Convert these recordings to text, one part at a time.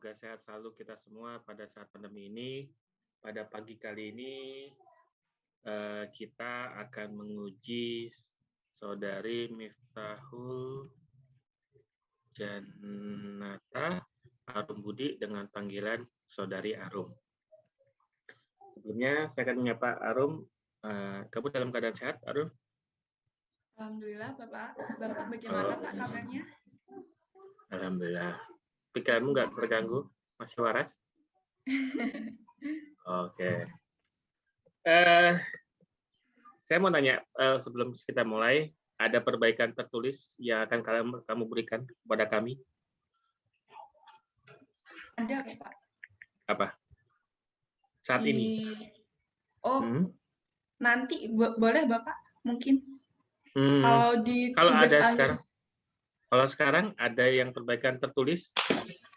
semoga sehat selalu kita semua pada saat pandemi ini. Pada pagi kali ini eh, kita akan menguji saudari Miftahul Janata Arum Budi dengan panggilan saudari Arum. Sebelumnya saya akan menyapa Arum. Uh, kamu dalam keadaan sehat, Arum? Alhamdulillah, Bapak. Bapak bagaimana. Pak kabarnya? Alhamdulillah. Pikiranmu nggak terganggu? Masih waras? Oke. Okay. Uh, saya mau nanya uh, sebelum kita mulai, ada perbaikan tertulis yang akan kalian kamu berikan kepada kami? Ada, Pak. Apa? Saat Di... ini? Oh, hmm? nanti boleh Bapak mungkin. Hmm. Kalau di kalau ada akhir. sekarang kalau sekarang ada yang perbaikan tertulis,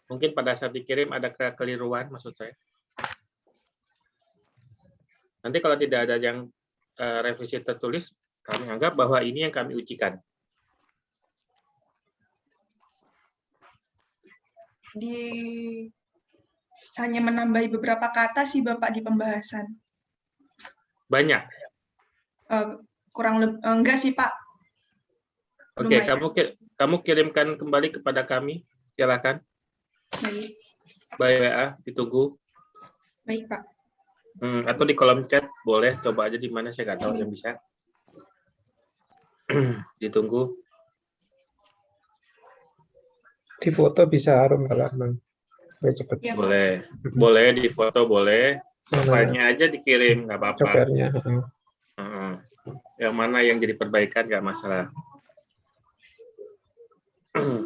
mungkin pada saat dikirim ada kekeliruan maksud saya. Nanti kalau tidak ada yang uh, revisi tertulis, kami anggap bahwa ini yang kami ujikan. Di hanya menambahi beberapa kata sih Bapak di pembahasan. Banyak. Uh, kurang lebih uh, enggak sih Pak. Oke, okay, kamu kamu kirimkan kembali kepada kami. Silakan. Baik. Baik WA, ditunggu. Baik, Pak. Hmm, atau di kolom chat boleh coba aja di mana saya nggak tahu yang bisa. ditunggu. Di foto bisa harum kalau memang cepat. Ya, boleh, boleh di foto boleh. Filenya aja dikirim nggak apa-apa. -uh. Yang mana yang jadi perbaikan nggak masalah.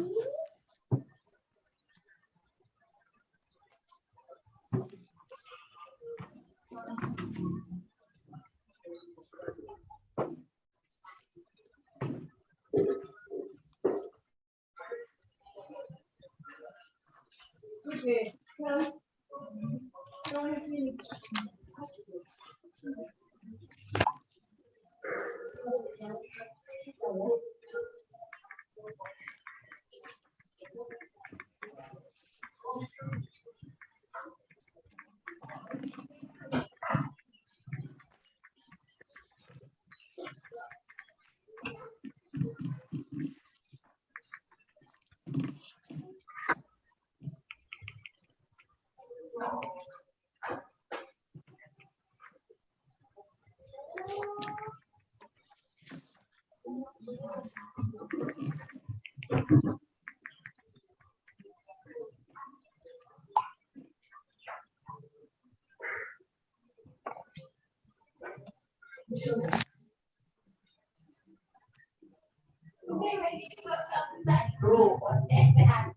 네. Okay, when you look up that rule, what's that?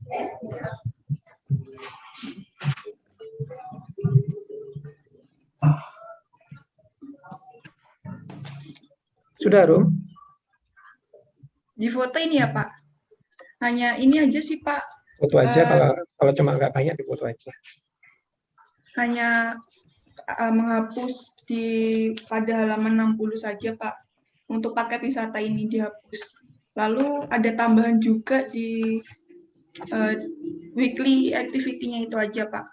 Sudah, Rum? Di foto ini ya, Pak? Hanya ini aja sih, Pak. Foto aja, uh, kalau kalau cuma nggak banyak, di foto aja. Hanya uh, menghapus di pada halaman 60 saja, Pak. Untuk paket wisata ini dihapus. Lalu ada tambahan juga di uh, weekly activity-nya itu aja, Pak.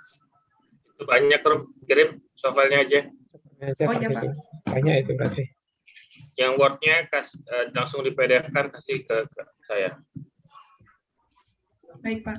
Banyak, Rum. Kirim soalnya aja. Oh iya, Pak. Banyak itu berarti yang Word-nya uh, langsung di PDF-kan kasih ke, ke saya. Baik, Pak.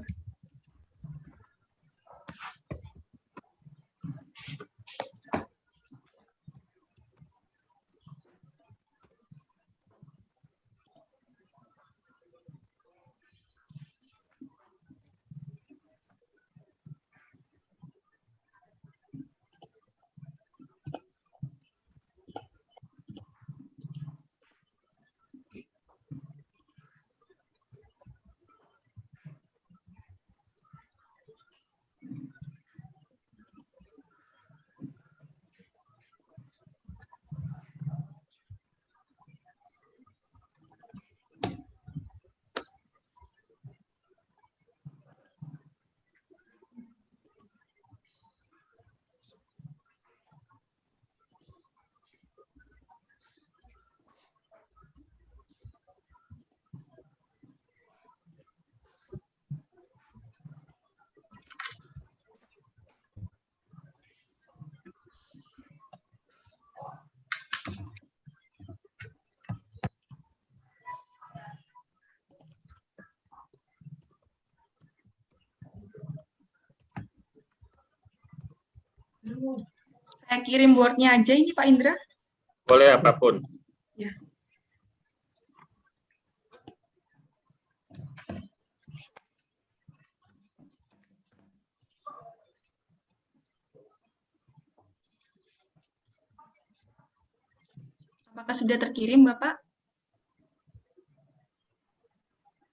Kirim boardnya aja ini Pak Indra? Boleh apa pun. Ya. Apakah sudah terkirim, Bapak?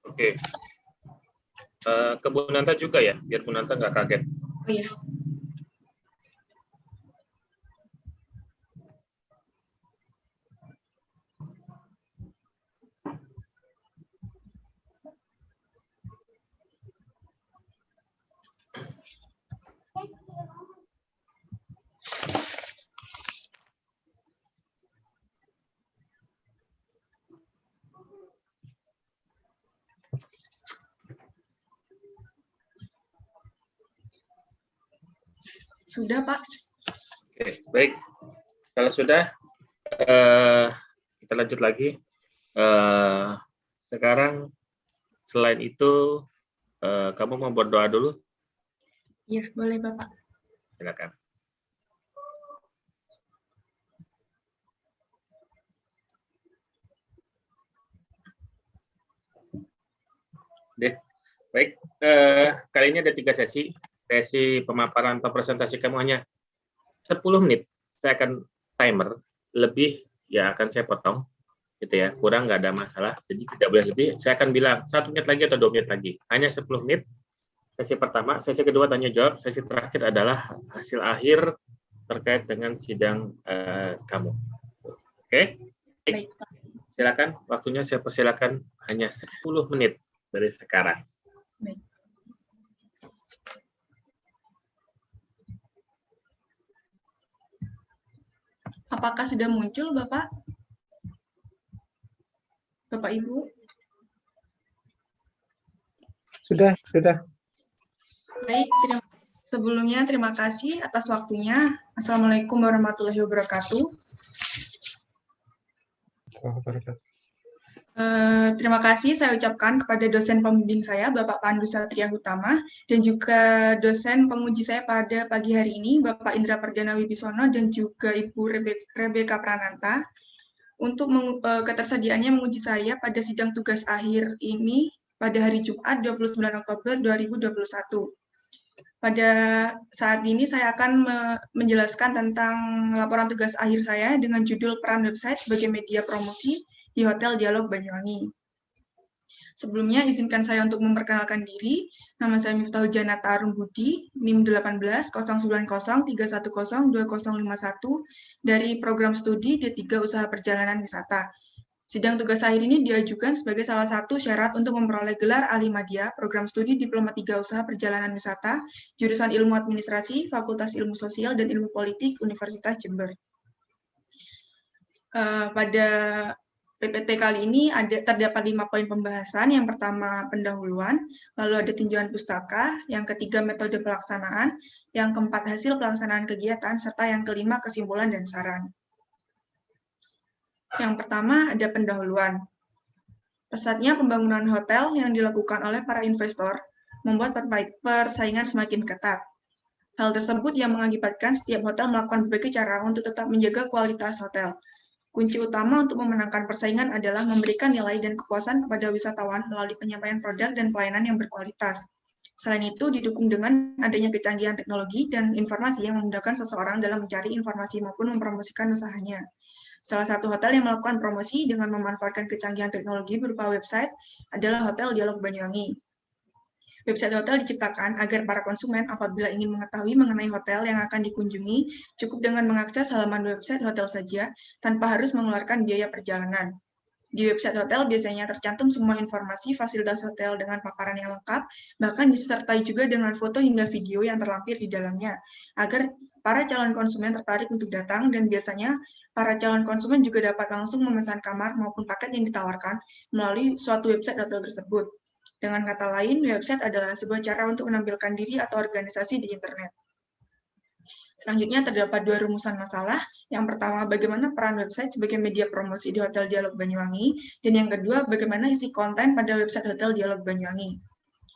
Oke. Uh, ke Bu Nanta juga ya, biar Bu Nanta nggak kaget. Oh iya. Sudah, Pak. Oke, baik. Kalau sudah, uh, kita lanjut lagi. Uh, sekarang, selain itu, uh, kamu mau berdoa dulu? Iya, boleh, Bapak. Silakan. Deh, baik. Uh, kali ini ada tiga sesi sesi pemaparan atau presentasi kamu hanya 10 menit, saya akan timer, lebih ya akan saya potong, gitu ya, kurang nggak ada masalah, jadi tidak boleh lebih, saya akan bilang satu menit lagi atau dua menit lagi, hanya 10 menit, sesi pertama, sesi kedua tanya jawab, sesi terakhir adalah hasil akhir terkait dengan sidang uh, kamu. Oke? Okay? Silakan, waktunya saya persilakan hanya 10 menit dari sekarang. Baik. Apakah sudah muncul, Bapak? Bapak Ibu? Sudah, sudah. Baik, terima, sebelumnya terima kasih atas waktunya. Assalamualaikum warahmatullahi wabarakatuh. Wabarakatuh. Eh, terima kasih saya ucapkan kepada dosen pembimbing saya, Bapak Pandu Satria Utama, dan juga dosen penguji saya pada pagi hari ini, Bapak Indra Perdana Wibisono, dan juga Ibu Rebeka Prananta, untuk uh, ketersediaannya menguji saya pada sidang tugas akhir ini pada hari Jumat 29 Oktober 2021. Pada saat ini saya akan me menjelaskan tentang laporan tugas akhir saya dengan judul peran website sebagai media promosi di Hotel Dialog Banyuwangi. Sebelumnya, izinkan saya untuk memperkenalkan diri. Nama saya Miftahul Janata Arum Budi, NIM 18 090 310 2051 dari program studi D3 Usaha Perjalanan Wisata. Sidang tugas akhir ini diajukan sebagai salah satu syarat untuk memperoleh gelar ahli media program studi Diploma 3 Usaha Perjalanan Wisata, jurusan Ilmu Administrasi, Fakultas Ilmu Sosial dan Ilmu Politik, Universitas Jember. Uh, pada PPT kali ini ada terdapat lima poin pembahasan. Yang pertama pendahuluan, lalu ada tinjauan pustaka, yang ketiga metode pelaksanaan, yang keempat hasil pelaksanaan kegiatan, serta yang kelima kesimpulan dan saran. Yang pertama ada pendahuluan. Pesatnya pembangunan hotel yang dilakukan oleh para investor membuat persaingan semakin ketat. Hal tersebut yang mengakibatkan setiap hotel melakukan berbagai cara untuk tetap menjaga kualitas hotel, Kunci utama untuk memenangkan persaingan adalah memberikan nilai dan kepuasan kepada wisatawan melalui penyampaian produk dan pelayanan yang berkualitas. Selain itu, didukung dengan adanya kecanggihan teknologi dan informasi yang memudahkan seseorang dalam mencari informasi maupun mempromosikan usahanya. Salah satu hotel yang melakukan promosi dengan memanfaatkan kecanggihan teknologi berupa website adalah Hotel Dialog Banyuwangi. Website hotel diciptakan agar para konsumen apabila ingin mengetahui mengenai hotel yang akan dikunjungi, cukup dengan mengakses halaman website hotel saja tanpa harus mengeluarkan biaya perjalanan. Di website hotel biasanya tercantum semua informasi fasilitas hotel dengan paparan yang lengkap, bahkan disertai juga dengan foto hingga video yang terlampir di dalamnya, agar para calon konsumen tertarik untuk datang dan biasanya para calon konsumen juga dapat langsung memesan kamar maupun paket yang ditawarkan melalui suatu website hotel tersebut. Dengan kata lain, website adalah sebuah cara untuk menampilkan diri atau organisasi di internet. Selanjutnya terdapat dua rumusan masalah. Yang pertama, bagaimana peran website sebagai media promosi di Hotel Dialog Banyuwangi, dan yang kedua, bagaimana isi konten pada website Hotel Dialog Banyuwangi.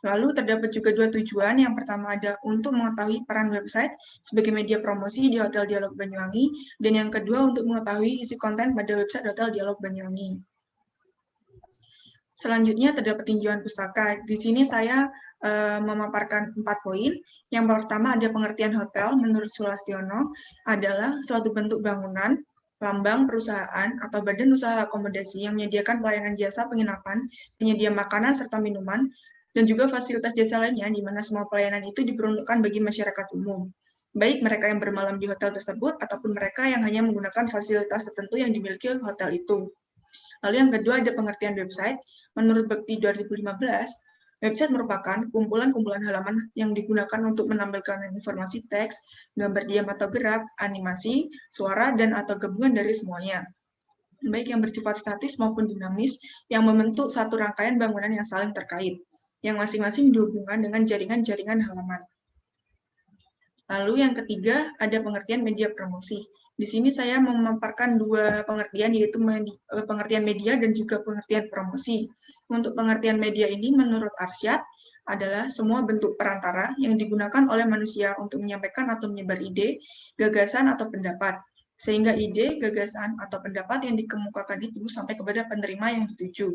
Lalu terdapat juga dua tujuan. Yang pertama ada untuk mengetahui peran website sebagai media promosi di Hotel Dialog Banyuwangi, dan yang kedua untuk mengetahui isi konten pada website Hotel Dialog Banyuwangi. Selanjutnya terdapat tinjauan pustaka. Di sini saya uh, memaparkan empat poin. Yang pertama ada pengertian hotel menurut Sulastiono adalah suatu bentuk bangunan, lambang perusahaan atau badan usaha akomodasi yang menyediakan pelayanan jasa penginapan, penyedia makanan serta minuman, dan juga fasilitas jasa lainnya di mana semua pelayanan itu diperuntukkan bagi masyarakat umum, baik mereka yang bermalam di hotel tersebut ataupun mereka yang hanya menggunakan fasilitas tertentu yang dimiliki hotel itu. Lalu yang kedua ada pengertian website. Menurut Bekti 2015, website merupakan kumpulan-kumpulan halaman yang digunakan untuk menampilkan informasi teks, gambar diam atau gerak, animasi, suara, dan atau gabungan dari semuanya baik yang bersifat statis maupun dinamis, yang membentuk satu rangkaian bangunan yang saling terkait yang masing-masing dihubungkan dengan jaringan-jaringan halaman. Lalu yang ketiga, ada pengertian media promosi. Di sini saya memaparkan dua pengertian, yaitu eh, pengertian media dan juga pengertian promosi. Untuk pengertian media ini, menurut Arsyad, adalah semua bentuk perantara yang digunakan oleh manusia untuk menyampaikan atau menyebar ide, gagasan, atau pendapat. Sehingga ide, gagasan, atau pendapat yang dikemukakan itu sampai kepada penerima yang dituju.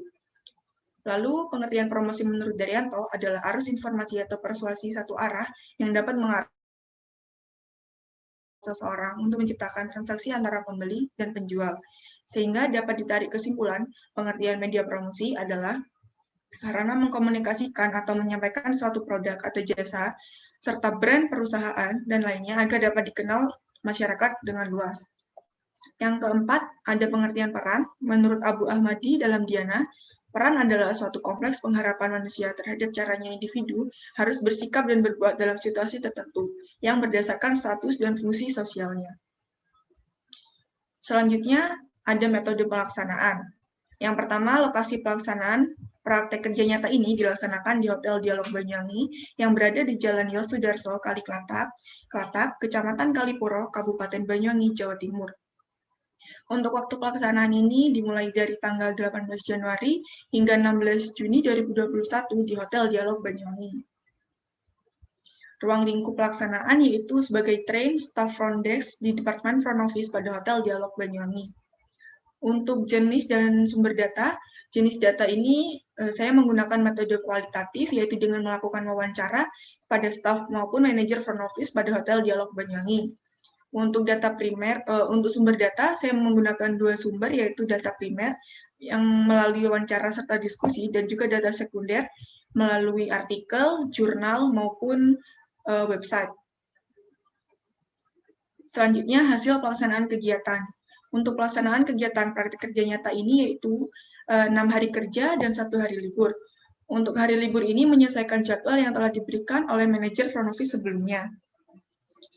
Lalu, pengertian promosi menurut Daryanto adalah arus informasi atau persuasi satu arah yang dapat mengarah seseorang untuk menciptakan transaksi antara pembeli dan penjual. Sehingga dapat ditarik kesimpulan, pengertian media promosi adalah sarana mengkomunikasikan atau menyampaikan suatu produk atau jasa, serta brand perusahaan dan lainnya agar dapat dikenal masyarakat dengan luas. Yang keempat, ada pengertian peran. Menurut Abu Ahmadi dalam Diana, Peran adalah suatu kompleks pengharapan manusia terhadap caranya individu harus bersikap dan berbuat dalam situasi tertentu yang berdasarkan status dan fungsi sosialnya. Selanjutnya, ada metode pelaksanaan. Yang pertama, lokasi pelaksanaan praktek kerja nyata ini dilaksanakan di Hotel Dialog Banyuwangi yang berada di Jalan Yosudarso, Kali Klatak, Klatak, Kecamatan Kalipuro, Kabupaten Banyuwangi, Jawa Timur. Untuk waktu pelaksanaan ini dimulai dari tanggal 18 Januari hingga 16 Juni 2021 di Hotel Dialog Banyuwangi. Ruang lingkup pelaksanaan yaitu sebagai train staff front desk di Departemen Front Office pada Hotel Dialog Banyuwangi. Untuk jenis dan sumber data, jenis data ini eh, saya menggunakan metode kualitatif yaitu dengan melakukan wawancara pada staff maupun manajer front office pada Hotel Dialog Banyuwangi. Untuk data primer, uh, untuk sumber data, saya menggunakan dua sumber, yaitu data primer yang melalui wawancara serta diskusi, dan juga data sekunder melalui artikel, jurnal, maupun uh, website. Selanjutnya, hasil pelaksanaan kegiatan. Untuk pelaksanaan kegiatan praktik kerja nyata ini yaitu eh, enam hari kerja dan satu hari libur. Untuk hari libur ini menyesuaikan jadwal yang telah diberikan oleh manajer front office sebelumnya.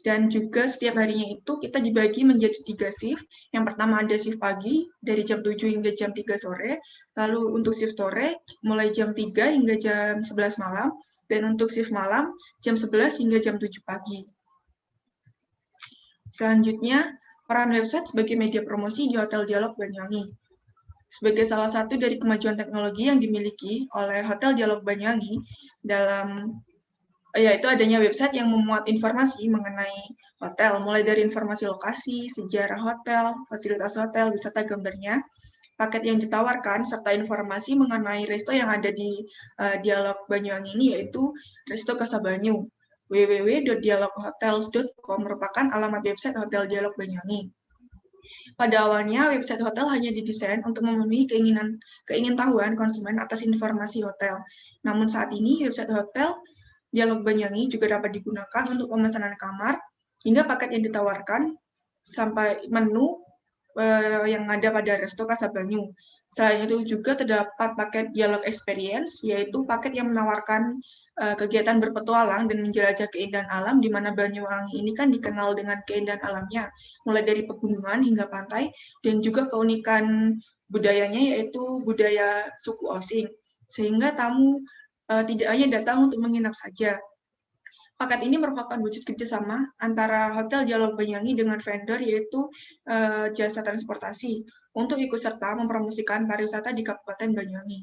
Dan juga setiap harinya itu kita dibagi menjadi tiga shift. Yang pertama ada shift pagi dari jam 7 hingga jam 3 sore. Lalu untuk shift sore mulai jam 3 hingga jam 11 malam. Dan untuk shift malam jam 11 hingga jam 7 pagi. Selanjutnya, peran website sebagai media promosi di Hotel Dialog Banyuwangi. Sebagai salah satu dari kemajuan teknologi yang dimiliki oleh Hotel Dialog Banyuwangi dalam yaitu adanya website yang memuat informasi mengenai hotel, mulai dari informasi lokasi, sejarah hotel, fasilitas hotel, wisata gambarnya, paket yang ditawarkan, serta informasi mengenai resto yang ada di uh, Dialog Banyuwangi ini, yaitu Resto Kasabanyu. www.dialoghotels.com merupakan alamat website Hotel Dialog Banyuwangi. Pada awalnya, website hotel hanya didesain untuk memenuhi keinginan keingintahuan konsumen atas informasi hotel. Namun saat ini, website hotel Dialog Banyuwangi juga dapat digunakan untuk pemesanan kamar hingga paket yang ditawarkan sampai menu uh, yang ada pada Resto Kasabanyu. Selain itu juga terdapat paket Dialog Experience, yaitu paket yang menawarkan uh, kegiatan berpetualang dan menjelajah keindahan alam, di mana Banyuwangi ini kan dikenal dengan keindahan alamnya, mulai dari pegunungan hingga pantai, dan juga keunikan budayanya yaitu budaya suku Osing. Sehingga tamu tidak hanya datang untuk menginap saja. Paket ini merupakan wujud kerjasama antara Hotel Dialog Banyuwangi dengan vendor yaitu uh, jasa transportasi untuk ikut serta mempromosikan pariwisata di Kabupaten Banyuwangi.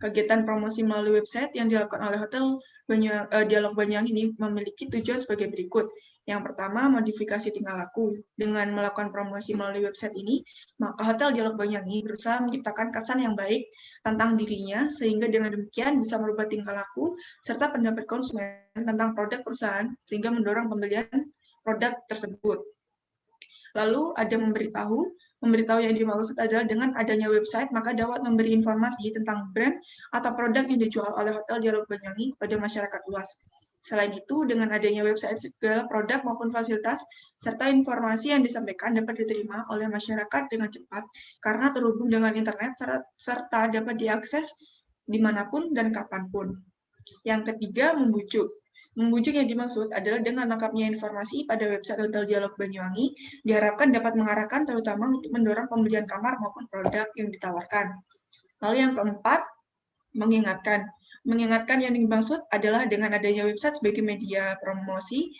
Kegiatan promosi melalui website yang dilakukan oleh Hotel Banyu, uh, Dialog Banyuwangi ini memiliki tujuan sebagai berikut. Yang pertama, modifikasi tingkah laku. Dengan melakukan promosi melalui website ini, maka Hotel Dialog Banyuwangi berusaha menciptakan kesan yang baik tentang dirinya, sehingga dengan demikian bisa merubah tingkah laku serta pendapat konsumen tentang produk perusahaan, sehingga mendorong pembelian produk tersebut. Lalu ada memberitahu, memberitahu yang dimaksud adalah dengan adanya website, maka dapat memberi informasi tentang brand atau produk yang dijual oleh Hotel Dialog Banyuwangi kepada masyarakat luas. Selain itu, dengan adanya website segala produk maupun fasilitas, serta informasi yang disampaikan dapat diterima oleh masyarakat dengan cepat karena terhubung dengan internet serta dapat diakses di mana pun dan kapan pun. Yang ketiga, membujuk. Membujuk yang dimaksud adalah dengan lengkapnya informasi pada website Hotel Dialog Banyuwangi, diharapkan dapat mengarahkan terutama untuk mendorong pembelian kamar maupun produk yang ditawarkan. Lalu yang keempat, mengingatkan. Mengingatkan yang dimaksud adalah dengan adanya website sebagai media promosi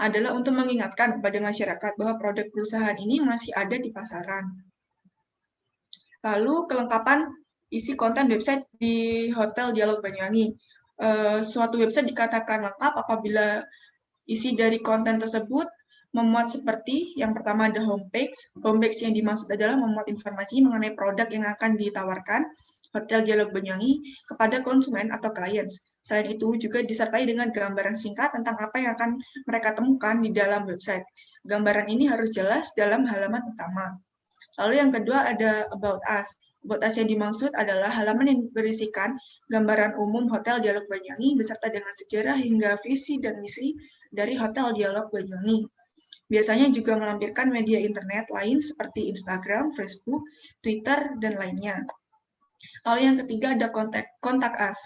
adalah untuk mengingatkan kepada masyarakat bahwa produk perusahaan ini masih ada di pasaran. Lalu kelengkapan isi konten website di Hotel Dialog Banyuwangi. Uh, suatu website dikatakan lengkap apabila isi dari konten tersebut memuat seperti yang pertama ada homepage. Homepage yang dimaksud adalah memuat informasi mengenai produk yang akan ditawarkan. Hotel Dialog Banyuwangi kepada konsumen atau klien. Selain itu juga disertai dengan gambaran singkat tentang apa yang akan mereka temukan di dalam website. Gambaran ini harus jelas dalam halaman utama. Lalu yang kedua ada About Us. About Us yang dimaksud adalah halaman yang berisikan gambaran umum Hotel Dialog Banyuwangi beserta dengan sejarah hingga visi dan misi dari Hotel Dialog Banyuwangi. Biasanya juga melampirkan media internet lain seperti Instagram, Facebook, Twitter, dan lainnya. Lalu yang ketiga ada kontak, kontak us.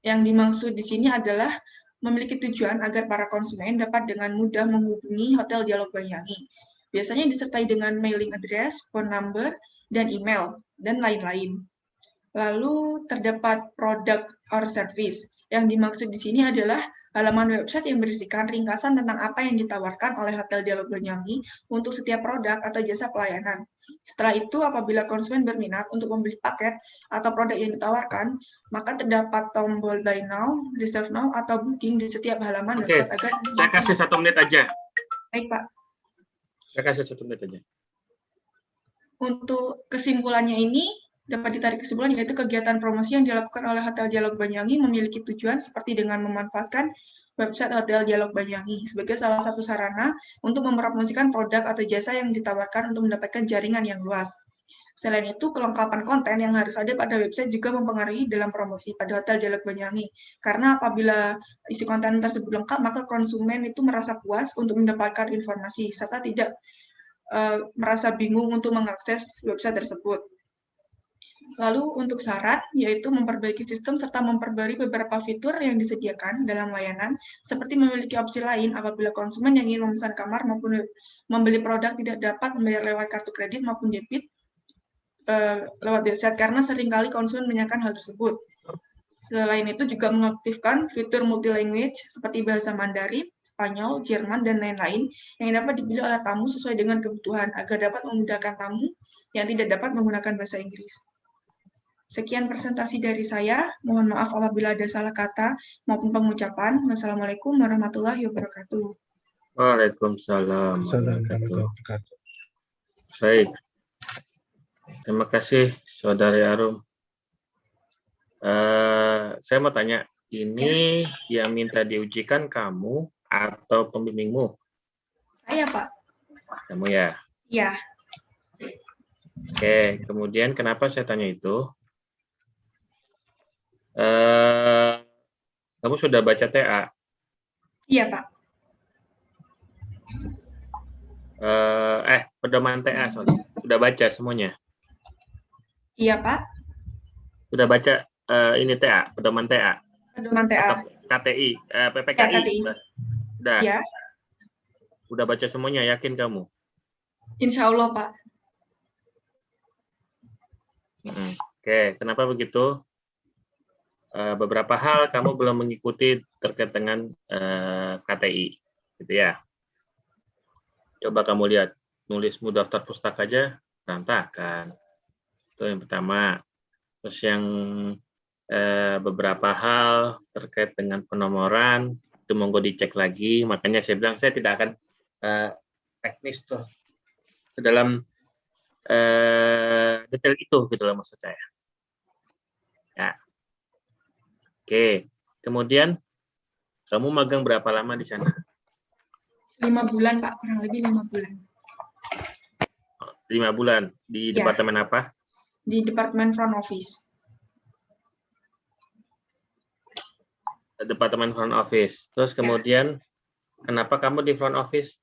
Yang dimaksud di sini adalah memiliki tujuan agar para konsumen dapat dengan mudah menghubungi Hotel Dialog Banyuwangi. Biasanya disertai dengan mailing address, phone number, dan email, dan lain-lain. Lalu terdapat product or service. Yang dimaksud di sini adalah halaman website yang berisikan ringkasan tentang apa yang ditawarkan oleh Hotel Dialog Banyuwangi untuk setiap produk atau jasa pelayanan. Setelah itu, apabila konsumen berminat untuk membeli paket atau produk yang ditawarkan, maka terdapat tombol buy now, reserve now, atau booking di setiap halaman Oke, website agar saya kasih satu menit aja. Baik, Pak. Saya kasih satu menit aja. Untuk kesimpulannya ini, dapat ditarik kesimpulan yaitu kegiatan promosi yang dilakukan oleh Hotel Dialog Banyuwangi memiliki tujuan seperti dengan memanfaatkan website Hotel Dialog Banyuwangi sebagai salah satu sarana untuk mempromosikan produk atau jasa yang ditawarkan untuk mendapatkan jaringan yang luas. Selain itu, kelengkapan konten yang harus ada pada website juga mempengaruhi dalam promosi pada Hotel Dialog Banyuwangi. Karena apabila isi konten tersebut lengkap, maka konsumen itu merasa puas untuk mendapatkan informasi, serta tidak uh, merasa bingung untuk mengakses website tersebut. Lalu untuk syarat, yaitu memperbaiki sistem serta memperbarui beberapa fitur yang disediakan dalam layanan, seperti memiliki opsi lain apabila konsumen yang ingin memesan kamar maupun membeli produk tidak dapat membayar lewat kartu kredit maupun debit uh, lewat website, karena sering kali konsumen menanyakan hal tersebut. Selain itu juga mengaktifkan fitur multilanguage seperti bahasa Mandarin, Spanyol, Jerman, dan lain-lain yang dapat dipilih oleh tamu sesuai dengan kebutuhan agar dapat memudahkan tamu yang tidak dapat menggunakan bahasa Inggris. Sekian presentasi dari saya. Mohon maaf apabila ada salah kata maupun pengucapan. Wassalamualaikum warahmatullahi wabarakatuh. Waalaikumsalam Baik. Terima kasih, Saudari Arum. Uh, saya mau tanya, ini ya. yang minta diujikan kamu atau pembimbingmu? Saya, Pak. Kamu ya? Iya. Oke, kemudian kenapa saya tanya itu? Eh, kamu sudah baca TA? Iya, Pak. Eh, eh pedoman TA, sorry. Sudah baca semuanya? Iya, Pak. Sudah baca uh, ini TA, pedoman TA? Pedoman TA. KTI, uh, PPKI. Ya, KTI. Sudah. Iya. Sudah baca semuanya, yakin kamu? Insya Allah, Pak. Hmm. Oke, kenapa begitu? Eh, beberapa hal kamu belum mengikuti terkait dengan uh, eh, KTI, gitu ya. Coba kamu lihat, nulismu daftar pustaka aja berantakan. Itu yang pertama. Terus yang eh, beberapa hal terkait dengan penomoran itu monggo dicek lagi. Makanya saya bilang saya tidak akan eh, teknis tuh ke dalam eh, detail itu gitu loh maksud saya. Ya. Oke, kemudian kamu magang berapa lama di sana? Lima bulan, Pak. Kurang lebih lima bulan. Lima bulan. Di Ya. departemen apa? Di Departemen Front Office. Departemen front office. Terus kemudian kenapa kamu di front office?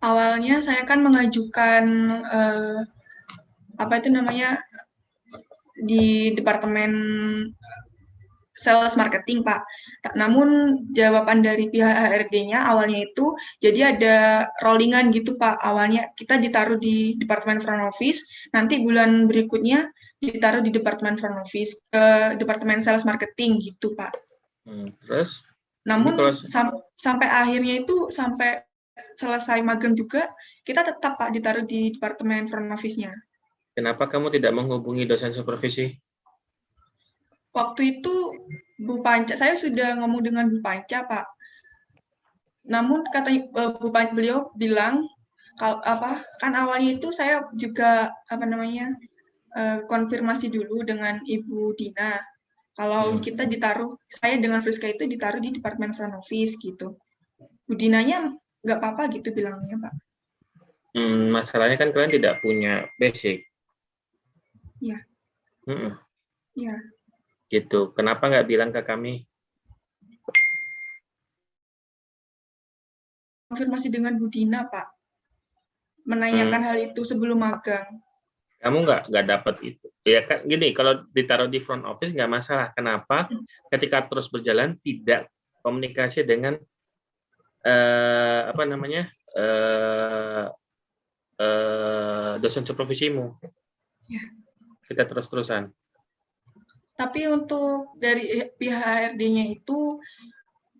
Awalnya saya kan mengajukan eh, apa itu namanya di departemen sales marketing Pak. Namun jawaban dari pihak HRD-nya awalnya itu jadi ada rollingan gitu Pak. Awalnya kita ditaruh di departemen front office, nanti bulan berikutnya ditaruh di departemen front office, ke departemen sales marketing gitu Pak. Hmm, terus Namun sam- sampai akhirnya itu sampai selesai magang juga kita tetap Pak ditaruh di departemen front office-nya. kenapa kamu tidak menghubungi dosen supervisi? Waktu itu Bu Panca, saya sudah ngomong dengan Bu Panca Pak. Namun kata eh, Bu Panca beliau bilang kalau apa kan awalnya itu saya juga apa namanya eh, konfirmasi dulu dengan Ibu Dina. Kalau Hmm. kita ditaruh, saya dengan Friska itu ditaruh di departemen front office gitu. Bu Dinanya nggak apa-apa gitu bilangnya Pak. Hmm, masalahnya kan kalian tidak punya basic. Iya. Iya. Gitu. Kenapa nggak bilang ke kami? konfirmasi dengan Bu Dina, Pak. Menanyakan hal itu sebelum magang. Kamu nggak nggak dapat itu. Ya kan gini, kalau ditaruh di front office nggak masalah. Kenapa? Ketika terus berjalan tidak komunikasi dengan eh, apa namanya eh, eh, dosen supervisimu. Ya. Kita terus-terusan. Tapi untuk dari pihak HRD-nya itu,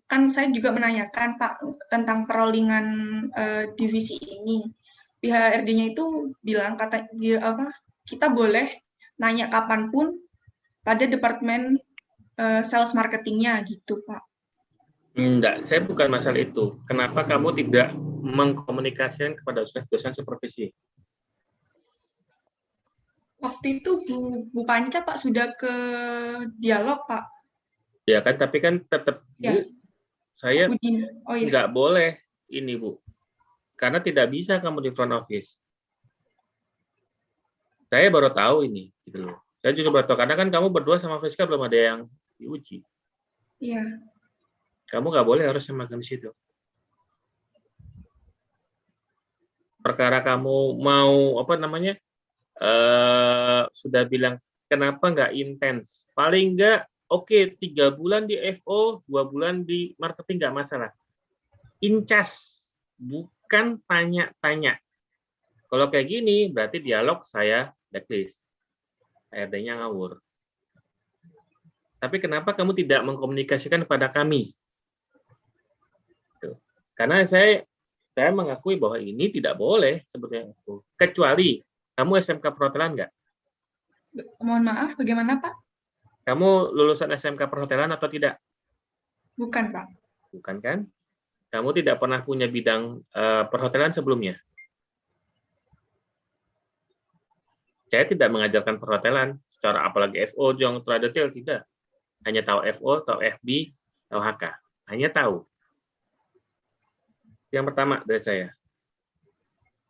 kan saya juga menanyakan, Pak, tentang perollingan eh, divisi ini. Pihak HRD-nya itu bilang, kata apa, kita boleh nanya kapan pun pada departemen eh, sales marketingnya gitu, Pak. Enggak, saya bukan masalah itu. Kenapa kamu tidak mengkomunikasikan kepada dosen, dosen supervisi? Waktu itu Bu, Bu Panca, Pak, sudah ke dialog, Pak. Ya kan, tapi kan tetap Ya. Bu, saya Bu Dina. Oh iya. nggak boleh ini Bu. Karena tidak bisa kamu di front office. Saya baru tahu ini, gitu loh. Saya juga baru tahu, karena kan kamu berdua sama Friska belum ada yang diuji. Iya. Kamu nggak boleh harus makan di situ. Perkara kamu mau apa namanya eh sudah bilang kenapa nggak intens? Paling nggak oke tiga bulan di FO, dua bulan di marketing nggak masalah. Incas bukan tanya-tanya. Kalau kayak gini berarti dialog saya blacklist. HRD-nya ngawur. Tapi kenapa kamu tidak mengkomunikasikan kepada kami? Tuh. Karena saya saya mengakui bahwa ini tidak boleh sebetulnya. Kecuali kamu SMK perhotelan nggak? Mohon maaf, bagaimana, Pak? Kamu lulusan SMK perhotelan atau tidak? Bukan, Pak. Bukan kan? Kamu tidak pernah punya bidang eh, perhotelan sebelumnya? Saya tidak mengajarkan perhotelan secara apalagi FO terlalu detail tidak. Hanya tahu FO, tahu FB, tahu HK. Hanya tahu. Yang pertama dari saya.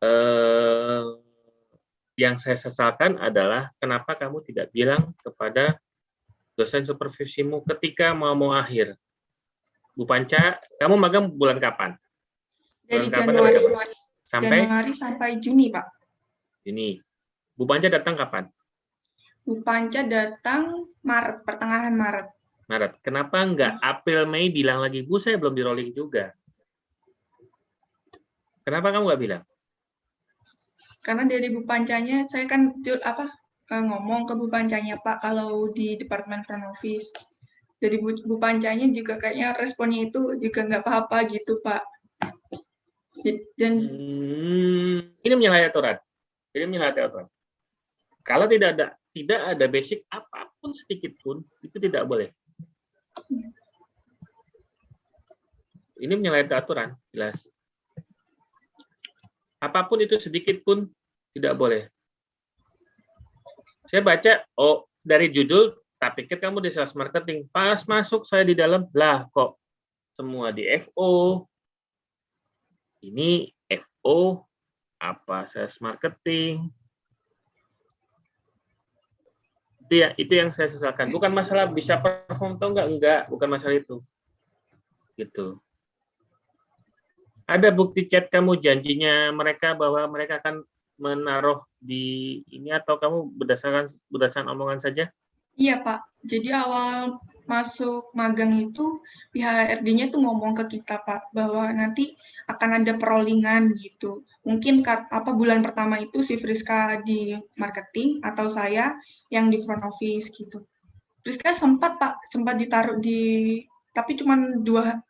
Eh, yang saya sesalkan adalah kenapa kamu tidak bilang kepada dosen supervisimu ketika mau mau akhir. Bu Panca, kamu magang bulan kapan? Dari Bulan kapan Januari, sampai Sampai Januari sampai Juni, Pak. ini. Bu Panca datang kapan? Bu Panca datang Maret, pertengahan Maret. Maret. Kenapa enggak April Mei bilang lagi, Bu saya belum di rolling juga. Kenapa kamu nggak bilang? Karena dari Bu Pancanya, saya kan apa eh, ngomong ke Bu Pancanya, Pak, kalau di Departemen Front Office. Dari Bu, Bu Pancanya juga kayaknya responnya itu juga nggak apa-apa gitu, Pak. Dan Hmm, ini menyalahi aturan. Ini menyalahi aturan. Kalau tidak ada tidak ada basic apa pun sedikit pun, itu tidak boleh. Ini menyalahi aturan, jelas. Apa pun itu sedikit pun tidak boleh. Saya baca, oh dari judul, tak pikir kamu di sales marketing. Pas masuk saya di dalam, lah kok semua di FO. Ini FO, apa sales marketing. Itu ya, itu yang saya sesalkan. Bukan masalah bisa perform atau enggak, enggak, bukan masalah itu. Gitu ada bukti chat kamu janjinya mereka bahwa mereka akan menaruh di ini atau kamu berdasarkan berdasarkan omongan saja? Iya Pak. Jadi awal masuk magang itu pihak HRD-nya itu ngomong ke kita Pak bahwa nanti akan ada perollingan gitu. Mungkin apa bulan pertama itu si Friska di marketing atau saya yang di front office gitu. Friska sempat Pak, sempat ditaruh di tapi cuma dua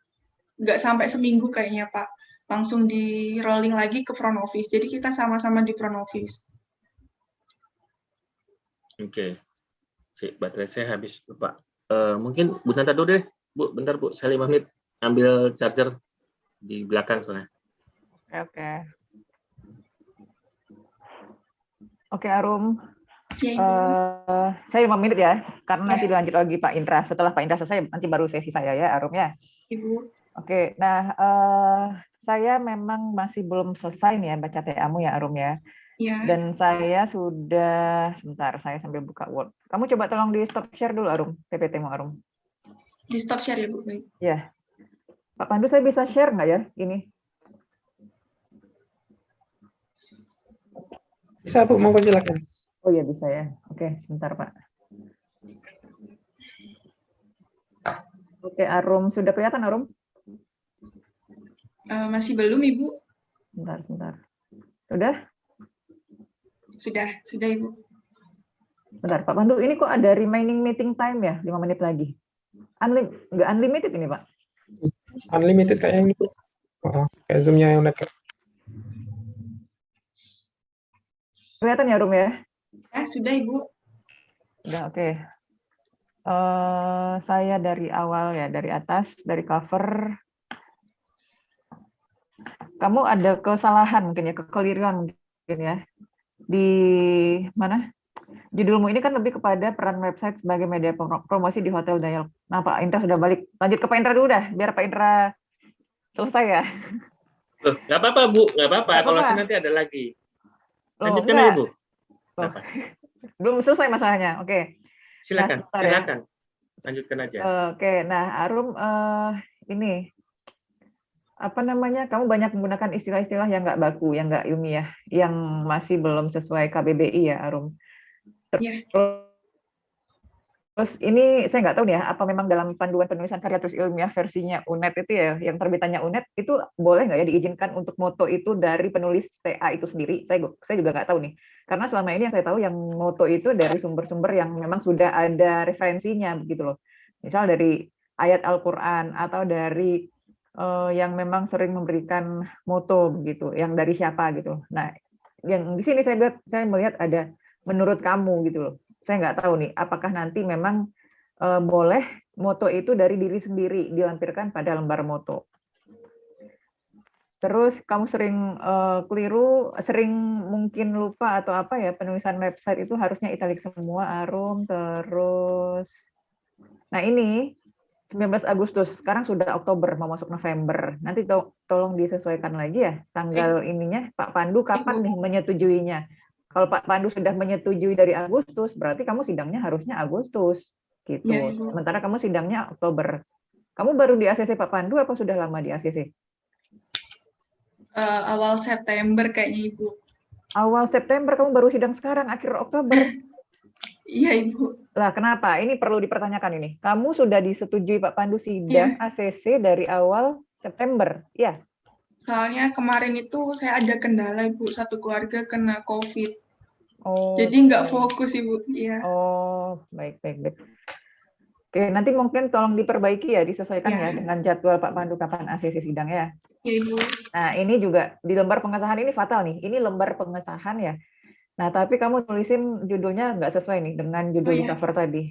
nggak sampai seminggu kayaknya Pak langsung di rolling lagi ke front office. Jadi kita sama-sama di front office. Oke. Okay. baterai saya habis, Pak. Uh, mungkin Bu Nanta dulu deh. Bu, bentar Bu, saya lima menit ambil charger di belakang soalnya. Oke, oke. Oke, Arum. Ya, uh, saya lima menit ya, karena ya. nanti dilanjut lagi Pak Indra. Setelah Pak Indra selesai, nanti baru sesi saya ya, Arum ya. Ibu. Oke, nah uh, saya memang masih belum selesai nih ya baca TA-mu ya Arum ya. Iya. Dan saya sudah sebentar saya sambil buka Word. Kamu coba tolong di stop share dulu Arum, PPT-mu Arum. Di stop share ya Bu, baik. Ya. Pak Pandu saya bisa share nggak ya ini? Bisa Bu, mau silakan. Oh iya bisa ya. Oke, sebentar Pak. Oke, Arum sudah kelihatan Arum? Uh, masih belum, Ibu? Bentar, bentar. Sudah? Sudah, sudah, Ibu. Bentar, Pak Pandu, ini kok ada remaining meeting time ya? 5 menit lagi. Unlim nggak unlimited ini, Pak? Unlimited kayaknya. Oh, kayak Zoom-nya yang udah Kelihatan ya, Rum ya? Eh, sudah, Ibu. Sudah, oke. Okay. Uh, eh, saya dari awal ya, dari atas, dari cover, kamu ada kesalahan mungkin ya, kekeliruan mungkin ya. Di mana? Judulmu ini kan lebih kepada peran website sebagai media promosi di Hotel Dayal. Nah, Pak Indra sudah balik. Lanjut ke Pak Indra dulu dah, biar Pak Indra selesai ya. Loh, nggak apa-apa, Bu. Nggak apa-apa. Kalau nanti ada lagi. Lanjutkan ya, Bu. Belum selesai masalahnya. Oke. Silakan, nah, silakan. Ya. Lanjutkan aja. Oke, nah Arum uh, ini apa namanya kamu banyak menggunakan istilah-istilah yang nggak baku, yang nggak ilmiah, yang masih belum sesuai KBBI ya Arum. Iya. Terus ini saya nggak tahu nih ya, apa memang dalam panduan penulisan karya terus ilmiah versinya UNED itu ya, yang terbitannya UNED itu boleh nggak ya diizinkan untuk moto itu dari penulis TA itu sendiri? Saya saya juga nggak tahu nih, karena selama ini yang saya tahu yang moto itu dari sumber-sumber yang memang sudah ada referensinya begitu loh. Misal dari ayat Al-Quran atau dari yang memang sering memberikan moto begitu, yang dari siapa gitu. Nah, yang di sini saya lihat saya melihat ada menurut kamu gitu loh. Saya nggak tahu nih apakah nanti memang uh, boleh moto itu dari diri sendiri dilampirkan pada lembar moto. Terus kamu sering uh, keliru, sering mungkin lupa atau apa ya penulisan website itu harusnya italik semua arum terus. Nah ini 19 Agustus, sekarang sudah Oktober, mau masuk November. Nanti to tolong disesuaikan lagi ya tanggal eh. ininya. Pak Pandu kapan nih menyetujuinya? Kalau Pak Pandu sudah menyetujui dari Agustus, berarti kamu sidangnya harusnya Agustus. gitu. Ya, Sementara kamu sidangnya Oktober. Kamu baru di ACC Pak Pandu apa sudah lama di ACC? Uh, eh, awal September kayaknya Ibu. Awal September kamu baru sidang sekarang, akhir Oktober. Iya, Ibu. Lah, kenapa? Ini perlu dipertanyakan ini. Kamu sudah disetujui Pak Pandu sidang ya. ACC dari awal September, ya? Soalnya kemarin itu saya ada kendala, Ibu. Satu keluarga kena COVID. Oh. Jadi nggak fokus, Ibu. Iya. Oh, baik, baik, baik. Oke, nanti mungkin tolong diperbaiki ya, disesuaikan ya, ya dengan jadwal Pak Pandu kapan ACC sidang ya. Iya, Ibu. Nah, ini juga di lembar pengesahan ini fatal nih. Ini lembar pengesahan ya Nah, tapi kamu tulisin judulnya nggak sesuai nih dengan judul Oh, di iya. cover tadi.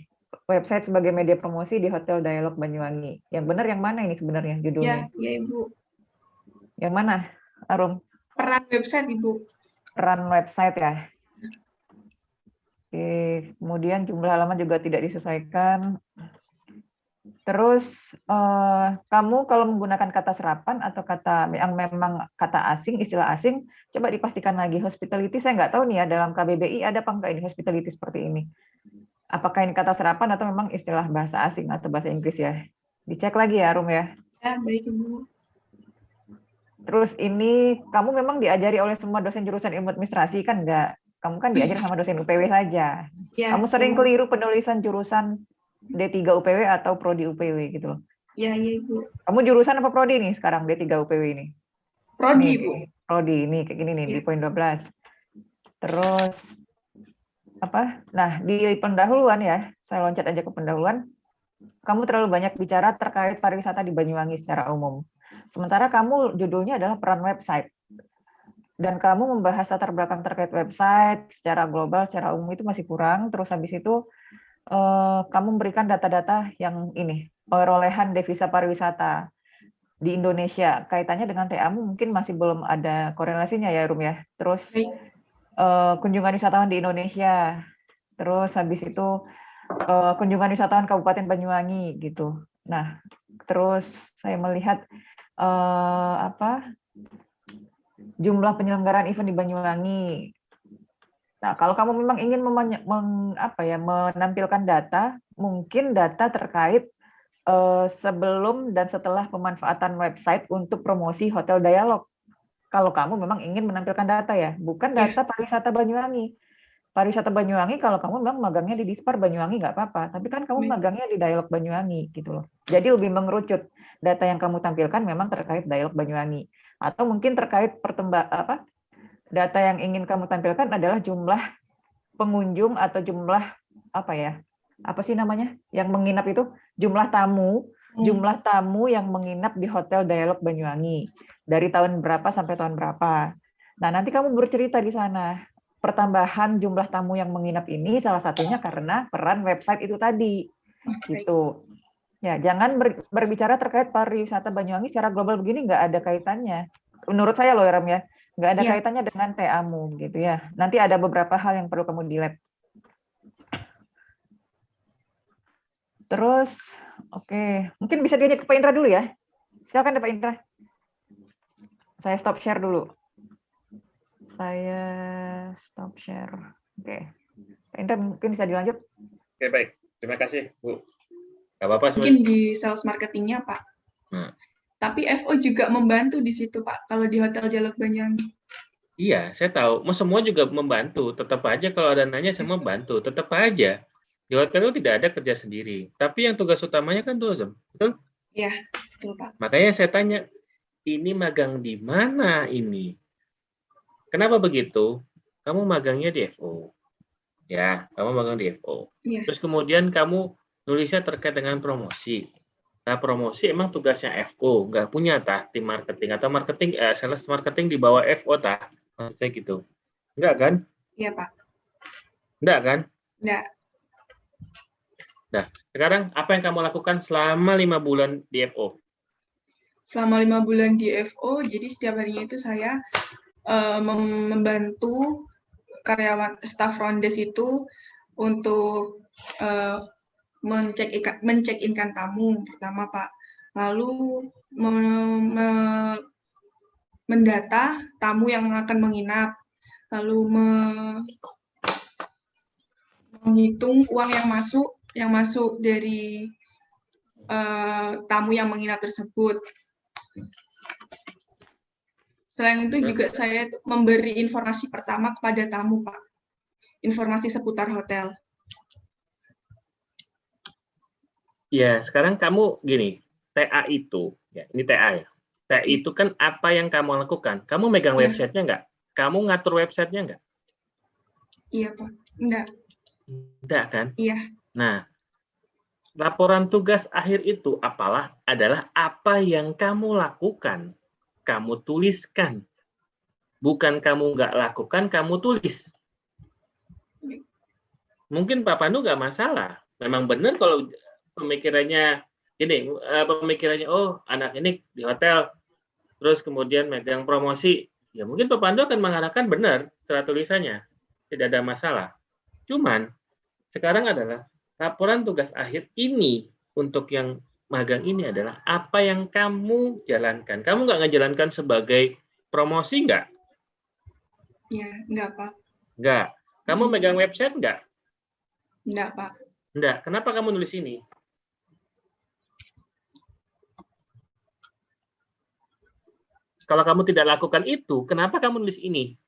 Website sebagai media promosi di Hotel Dialog Banyuwangi. Yang benar yang mana ini sebenarnya Ya, judulnya? ya Ibu. Yang mana, Arum? Peran website Ibu. Peran website ya. Oke, kemudian jumlah halaman juga tidak disesuaikan. Terus eh, kamu kalau menggunakan kata serapan atau kata yang memang kata asing, istilah asing, coba dipastikan lagi hospitality. Saya nggak tahu nih ya dalam KBBI ada apa enggak ini hospitality seperti ini. Apakah ini kata serapan atau memang istilah bahasa asing atau bahasa Inggris ya? Dicek lagi ya, Rum ya. Ya, baik Ibu. Terus ini kamu memang diajari oleh semua dosen jurusan ilmu administrasi kan enggak? Kamu kan diajari sama dosen UPW saja. Ya, Kamu sering keliru penulisan jurusan D3 UPW atau prodi UPW gitu loh. Ya, ya Ibu. Kamu jurusan apa prodi nih sekarang D3 UPW ini? Prodi Ibu. Prodi ini kayak gini nih di Iya. poin 12. Terus apa? Nah, di pendahuluan ya, saya loncat aja ke pendahuluan. Kamu terlalu banyak bicara terkait pariwisata di Banyuwangi secara umum. Sementara kamu judulnya adalah peran website. Dan kamu membahas latar belakang terkait website secara global, secara umum itu masih kurang. Terus habis itu eh, kamu memberikan data-data yang ini, perolehan devisa pariwisata di Indonesia. Kaitannya dengan TA-mu mungkin masih belum ada korelasinya ya, Rum ya. Terus eh, kunjungan wisatawan di Indonesia. Terus habis itu eh, kunjungan wisatawan Kabupaten Banyuwangi gitu. Nah, terus saya melihat eh, apa jumlah penyelenggaraan event di Banyuwangi. Nah, kalau kamu memang ingin meng- apa ya, menampilkan data, mungkin data terkait eh, sebelum dan setelah pemanfaatan website untuk promosi Hotel Dialog. Kalau kamu memang ingin menampilkan data ya, bukan Iya. data pariwisata Banyuwangi. Pariwisata Banyuwangi kalau kamu memang magangnya di Dispar Banyuwangi nggak apa-apa, tapi kan kamu Baik. magangnya di Dialog Banyuwangi gitu loh. Jadi lebih mengerucut. Data yang kamu tampilkan memang terkait Dialog Banyuwangi atau mungkin terkait pertembak apa? Data yang ingin kamu tampilkan adalah jumlah pengunjung atau jumlah apa ya? Apa sih namanya? Yang menginap itu jumlah tamu Hmm. jumlah tamu yang menginap di Hotel Dialog Banyuwangi dari tahun berapa sampai tahun berapa. Nah, nanti kamu bercerita di sana. Pertambahan jumlah tamu yang menginap ini salah satunya karena peran website itu tadi. Gitu. Ya, jangan ber- berbicara terkait pariwisata Banyuwangi secara global begini nggak ada kaitannya. Menurut saya loh, Ram ya, nggak ada Iya. kaitannya dengan TA-mu gitu ya. Nanti ada beberapa hal yang perlu kamu delete. Terus, oke, mungkin bisa diajak ke Pak Indra dulu ya. Silakan Pak Indra. Saya stop share dulu. Saya stop share. Oke. Pak Indra mungkin bisa dilanjut. Oke, baik. Terima kasih, Bu. Nggak apa-apa. Mungkin di sales marketingnya Pak. Hmm. Tapi FO juga membantu di situ Pak, kalau di Hotel Dialog Banyuwangi. Iya, saya tahu. Mau semua juga membantu. Tetap aja kalau ada nanya semua bantu. Tetap aja. Di hotel itu tidak ada kerja sendiri. Tapi yang tugas utamanya kan dozem. Betul? Betul Pak. Makanya saya tanya, ini magang di mana ini? Kenapa begitu? Kamu magangnya di FO. Ya, kamu magang di FO. Iya. Terus kemudian kamu nulisnya terkait dengan promosi. Nah, promosi emang tugasnya FO, nggak punya tah tim marketing atau marketing eh, sales marketing di bawah FO tah. Maksudnya gitu. Enggak kan? Iya Pak. Enggak kan? Enggak. Sekarang apa yang kamu lakukan selama lima bulan di FO? Selama lima bulan di FO, jadi setiap harinya itu saya mem- membantu karyawan staff rondes itu untuk eh, mencek mencek inkan tamu pertama Pak. Lalu me- me- mendata tamu yang akan menginap, lalu me- menghitung uang yang masuk yang masuk dari eh, tamu yang menginap tersebut. Selain itu juga saya memberi informasi pertama kepada tamu, Pak. Informasi seputar hotel. Ya, sekarang kamu gini, TA itu, ya, ini TA ya. TA itu kan apa yang kamu lakukan? Kamu megang Ya. websitenya nggak? Kamu ngatur websitenya nggak? Iya, Pak. Enggak. Enggak kan? Iya. Nah, laporan tugas akhir itu apalah adalah apa yang kamu lakukan, kamu tuliskan. Bukan kamu nggak lakukan, kamu tulis. mungkin Pak Pandu nggak masalah. Memang benar kalau pemikirannya ini, uh, pemikirannya oh anak ini di hotel, terus kemudian megang promosi, ya mungkin Pak Pandu akan mengarahkan benar secara tulisannya, tidak ada masalah. Cuman sekarang adalah laporan tugas akhir ini untuk yang magang ini adalah apa yang kamu jalankan. Kamu nggak ngejalankan sebagai promosi nggak? Ya, nggak Pak. Nggak. Kamu megang website nggak? Nggak Pak. Nggak. Kenapa kamu nulis ini? Kalau kamu tidak lakukan itu, kenapa kamu nulis ini?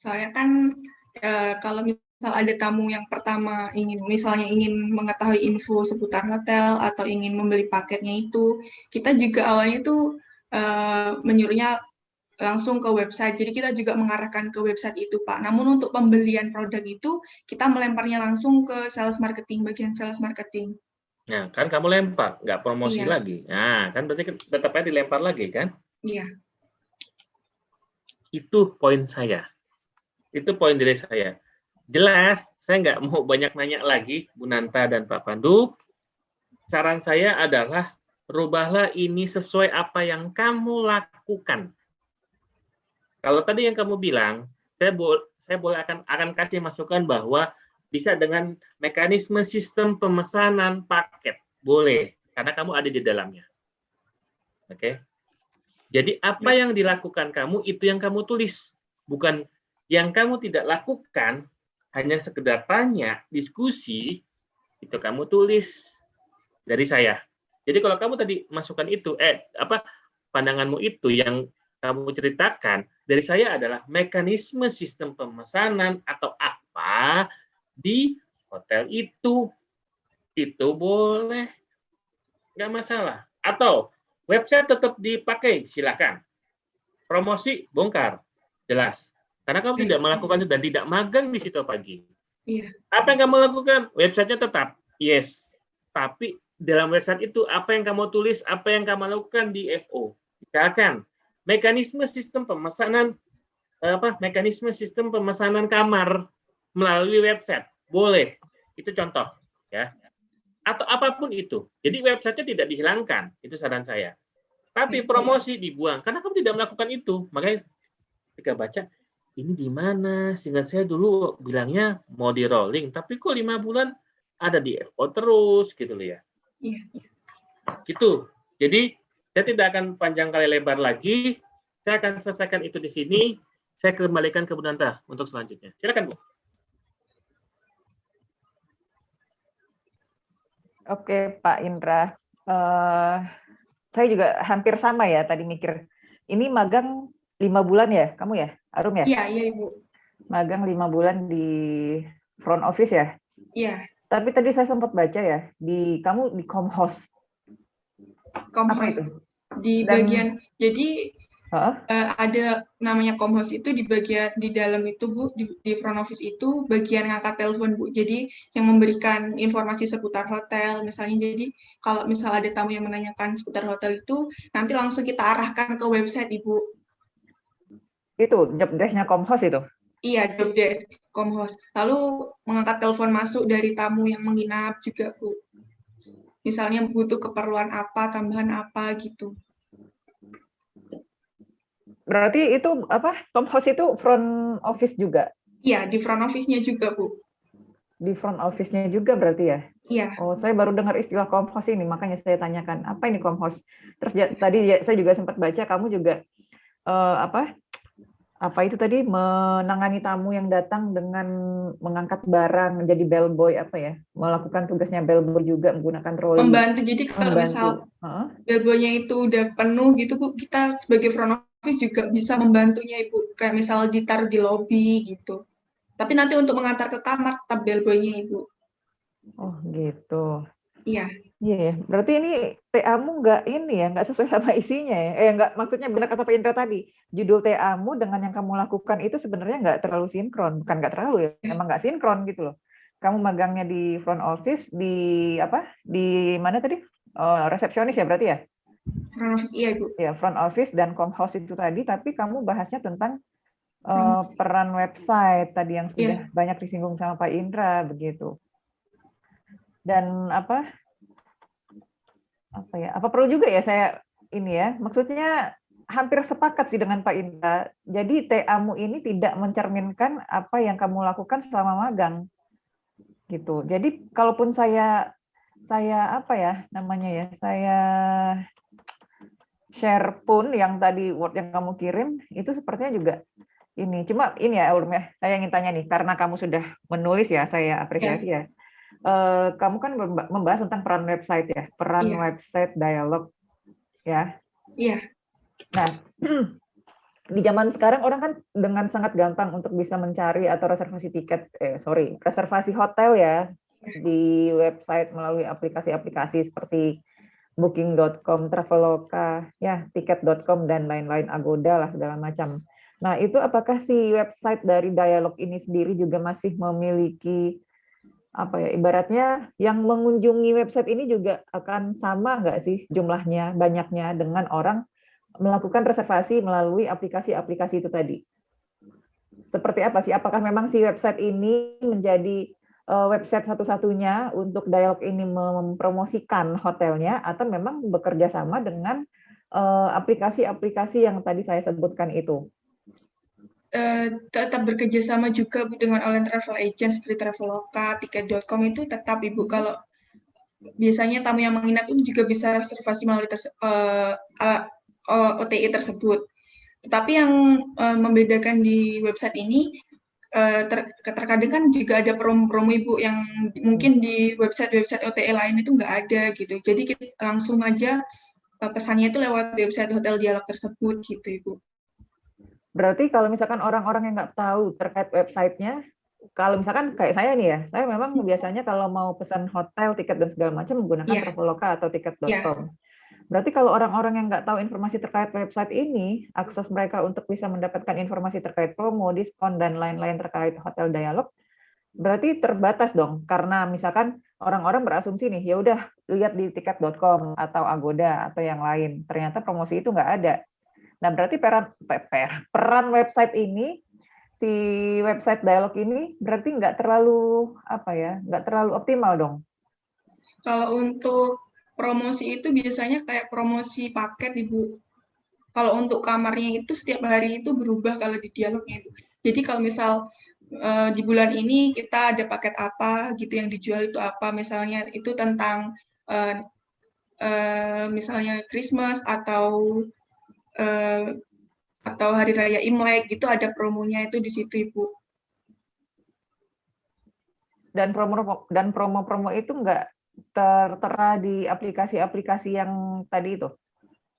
Soalnya kan e, kalau misal ada tamu yang pertama ingin misalnya ingin mengetahui info seputar hotel atau ingin membeli paketnya itu, kita juga awalnya itu e, menyuruhnya langsung ke website. Jadi kita juga mengarahkan ke website itu, Pak. Namun untuk pembelian produk itu kita melemparnya langsung ke sales marketing, bagian sales marketing. Nah, kan kamu lempar, nggak promosi iya. lagi. Nah, kan berarti tetap aja dilempar lagi, kan? Iya. Itu poin saya. Itu poin dari saya. Jelas, saya nggak mau banyak nanya lagi, Bu Nanta dan Pak Pandu. Saran saya adalah, rubahlah ini sesuai apa yang kamu lakukan. Kalau tadi yang kamu bilang, saya boleh saya boleh akan akan kasih masukan bahwa bisa dengan mekanisme sistem pemesanan paket. Boleh, karena kamu ada di dalamnya. Oke. Okay? Jadi apa ya. yang dilakukan kamu itu yang kamu tulis, bukan yang kamu tidak lakukan hanya sekedar tanya, diskusi, itu kamu tulis dari saya. Jadi kalau kamu tadi masukkan itu, eh apa pandanganmu itu yang kamu ceritakan dari saya adalah mekanisme sistem pemesanan atau apa di hotel itu. Itu boleh. Nggak masalah. Atau website tetap dipakai, silakan. Promosi, bongkar. Jelas. Karena kamu tidak melakukan itu dan tidak magang di situ pagi. Iya. Apa yang kamu lakukan? Websitenya tetap. Yes. Tapi dalam website itu apa yang kamu tulis, apa yang kamu lakukan di FO. Misalkan mekanisme sistem pemesanan apa mekanisme sistem pemesanan kamar melalui website. Boleh. Itu contoh, ya. Atau apa pun itu. Jadi websitenya tidak dihilangkan, itu saran saya. Tapi promosi dibuang karena kamu tidak melakukan itu. Makanya ketika baca ini di mana? Sehingga saya dulu bilangnya mau di rolling, tapi kok lima bulan ada di FO terus gitu loh ya. Iya. Gitu. Jadi saya tidak akan panjang kali lebar lagi. Saya akan selesaikan itu di sini. Saya kembalikan ke Bu Nanta untuk selanjutnya. Silakan Bu. Oke, Pak Indra. Uh, saya juga hampir sama ya tadi mikir. Ini magang lima bulan ya, kamu ya, Arum ya? Iya, iya Ibu. Magang lima bulan di front office ya? Iya. Tapi tadi saya sempat baca ya, di kamu di Comhost. Comhost. itu? Di Dan, bagian, jadi Huh? Uh, ada namanya komhost itu di bagian di dalam itu bu di, di front office itu bagian ngangkat telepon bu. Jadi yang memberikan informasi seputar hotel misalnya. Jadi kalau misal ada tamu yang menanyakan seputar hotel itu nanti langsung kita arahkan ke website ibu. Itu job desknya komhost itu? Iya job desk komhost lalu mengangkat telepon masuk dari tamu yang menginap juga bu. Misalnya butuh keperluan apa tambahan apa gitu Berarti itu apa? Tom House itu front office juga? Iya, di front office-nya juga, Bu. Di front office-nya juga berarti ya? Iya. Oh, saya baru dengar istilah house ini, makanya saya tanyakan, apa ini house? Terus ya, tadi ya, saya juga sempat baca kamu juga uh, apa? Apa itu tadi menangani tamu yang datang dengan mengangkat barang menjadi bellboy apa ya? Melakukan tugasnya bellboy juga menggunakan trolley. Membantu. Jadi kalau Membantu. misal huh? bellboynya itu udah penuh gitu, Bu, kita sebagai front office juga bisa membantunya Ibu, kayak misal ditaruh di lobby gitu. Tapi nanti untuk mengantar ke kamar tetap bellboy-nya Ibu. Oh gitu. Iya. Iya ya, berarti ini TA-mu nggak ini ya, nggak sesuai sama isinya ya? Eh nggak, maksudnya benar kata Pak Indra tadi, judul TA-mu dengan yang kamu lakukan itu sebenarnya nggak terlalu sinkron, bukan nggak terlalu ya, iya. emang nggak sinkron gitu loh. Kamu magangnya di front office, di apa? Di mana tadi? Oh, resepsionis ya berarti ya? Front office, iya Bu. Ya, front office dan com house itu tadi, tapi kamu bahasnya tentang eh, peran website tadi yang sudah banyak disinggung sama Pak Indra begitu. Dan apa? Apa ya? Apa perlu juga ya saya ini ya? Maksudnya hampir sepakat sih dengan Pak Indra. Jadi TA-mu ini tidak mencerminkan apa yang kamu lakukan selama magang. Gitu. Jadi kalaupun saya saya apa ya namanya ya? Saya share pun yang tadi word yang kamu kirim itu sepertinya juga ini cuma ini ya Ulum ya saya ingin tanya nih karena kamu sudah menulis ya saya apresiasi ya Eh, kamu kan memba- membahas tentang peran website ya peran Iya. website dialog ya Iya. nah di zaman sekarang orang kan dengan sangat gampang untuk bisa mencari atau reservasi tiket eh sorry reservasi hotel ya di website melalui aplikasi-aplikasi seperti booking.com, traveloka, ya tiket.com dan lain-lain Agoda lah segala macam. Nah, itu apakah si website dari Dialog ini sendiri juga masih memiliki apa ya ibaratnya yang mengunjungi website ini juga akan sama nggak sih jumlahnya banyaknya dengan orang melakukan reservasi melalui aplikasi-aplikasi itu tadi? Seperti apa sih? Apakah memang si website ini menjadi website satu-satunya untuk dialog ini mempromosikan hotelnya atau memang bekerja sama dengan eh, aplikasi-aplikasi yang tadi saya sebutkan itu? Eh, tetap bekerja sama juga Bu dengan online travel agent seperti Traveloka, Tiket.com itu tetap Ibu kalau biasanya tamu yang menginap itu juga bisa reservasi melalui terse- eh, eh, eh, OTI tersebut. Tetapi yang eh, membedakan di website ini eh, ter- terkadang kan juga ada promo-promo Ibu yang mungkin di website-website OTI lain itu nggak ada gitu. Jadi kita langsung aja eh, pesannya itu lewat website hotel dialog tersebut gitu Ibu. Berarti kalau misalkan orang-orang yang nggak tahu terkait websitenya, kalau misalkan kayak saya nih ya, saya memang biasanya kalau mau pesan hotel, tiket dan segala macam menggunakan Iya. Traveloka atau tiket.com. Berarti kalau orang-orang yang nggak tahu informasi terkait website ini, akses mereka untuk bisa mendapatkan informasi terkait promo, diskon dan lain-lain terkait hotel dialog, berarti terbatas dong. Karena misalkan orang-orang berasumsi nih, ya udah lihat di tiket.com atau Agoda atau yang lain, ternyata promosi itu nggak ada. Nah, berarti peran pe- per- peran website ini si website dialog ini berarti nggak terlalu apa ya, nggak terlalu optimal dong. Kalau untuk promosi itu biasanya kayak promosi paket, Ibu. Kalau untuk kamarnya itu setiap hari itu berubah kalau di dialognya, Ibu. Jadi kalau misal eh, di bulan ini kita ada paket apa gitu yang dijual itu apa, misalnya itu tentang eh, eh, misalnya Christmas atau eh, atau hari raya Imlek gitu ada promonya itu di situ, Ibu. Dan promo dan promo-promo itu nggak tertera di aplikasi-aplikasi yang tadi itu.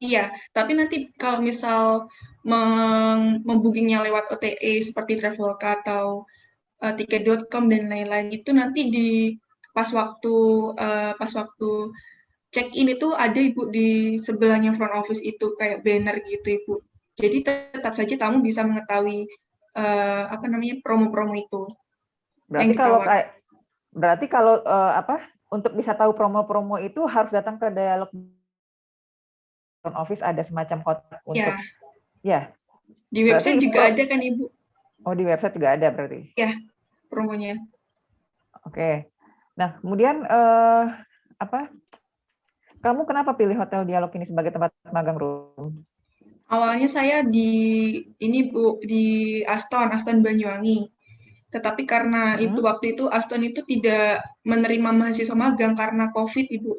Iya, tapi nanti kalau misal membookingnya lewat OTA seperti Traveloka atau eh, tiket.com dan lain-lain itu nanti di pas waktu eh, pas waktu check in itu ada ibu di sebelahnya front office itu kayak banner gitu ibu. Jadi tetap saja tamu bisa mengetahui eh, apa namanya promo-promo itu. Berarti kalau kayak berarti kalau eh, apa untuk bisa tahu promo-promo itu harus datang ke dialog front office ada semacam kotak untuk Ya, ya. di Berarti website juga pro- ada kan ibu Oh, di website juga ada berarti. promonya. Oke. Nah, kemudian eh, apa? Kamu kenapa pilih Hotel Dialog ini sebagai tempat magang room? Awalnya saya di ini Bu di Aston, Aston Banyuwangi. Tetapi karena Hmm. itu waktu itu Aston itu tidak menerima mahasiswa magang karena Covid, Ibu.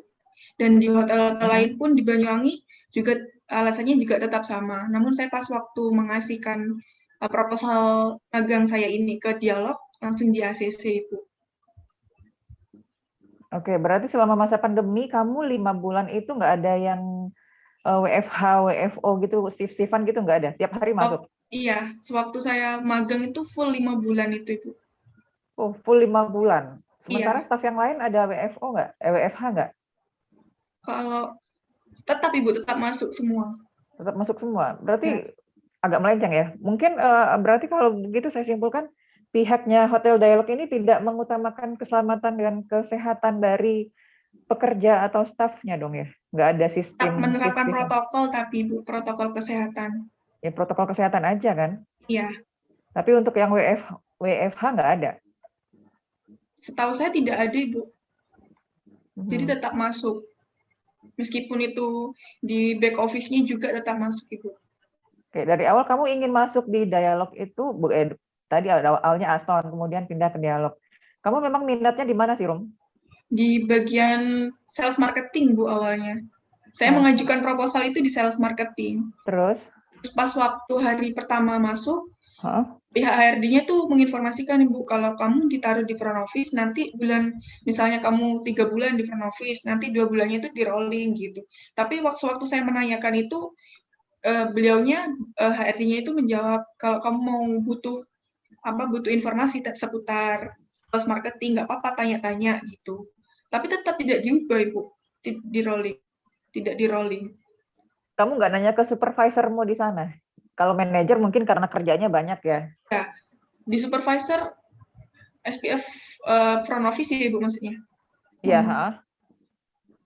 Dan di hotel-hotel Hmm. lain pun di Banyuwangi juga alasannya juga tetap sama. Namun saya pas waktu mengasihkan uh, proposal magang saya ini ke Dialog langsung di ACC, Ibu. Oke, berarti selama masa pandemi kamu lima bulan itu nggak ada yang WFH, WFO gitu, shift-shiftan gitu nggak ada? Tiap hari masuk? Iya, sewaktu saya magang itu full lima bulan itu, Ibu. Oh, full lima bulan. Sementara Iya. staf yang lain ada WFO nggak? Eh, WFH nggak? Kalau tetap Ibu tetap masuk semua. Tetap masuk semua. Berarti agak melenceng ya. Mungkin eh, berarti kalau begitu saya simpulkan pihaknya Hotel Dialog ini tidak mengutamakan keselamatan dan kesehatan dari pekerja atau stafnya dong ya. Nggak ada Tetap sistem menerapkan shift-shiftan. protokol tapi Ibu, protokol kesehatan. Ya protokol kesehatan aja kan. Iya. Tapi untuk yang WF, WFH nggak ada? Setahu saya tidak ada, Ibu. Jadi Mhm. tetap masuk. Meskipun itu di back office-nya juga tetap masuk, Ibu. Oke, dari awal kamu ingin masuk di dialog itu, bu- eh, tadi awal- awalnya Aston, kemudian pindah ke dialog. Kamu memang minatnya di mana sih, Rum? Di bagian sales marketing, Bu, awalnya. Saya Nah. mengajukan proposal itu di sales marketing. Terus? Terus pas waktu hari pertama masuk, Hah? pihak HRD-nya tuh menginformasikan Ibu kalau kamu ditaruh di front office nanti bulan misalnya kamu tiga bulan di front office nanti dua bulannya itu di rolling gitu. Tapi waktu waktu saya menanyakan itu eh, beliaunya eh, HRD-nya itu menjawab kalau kamu mau butuh apa butuh informasi seputar sales marketing nggak apa-apa tanya-tanya gitu. Tapi tetap tidak diubah Ibu di rolling tidak di rolling. Kamu nggak nanya ke supervisormu di sana? Kalau manajer mungkin karena kerjanya banyak ya. Di supervisor SPF eh, front office ya Ibu maksudnya. Iya, Hmm. ha?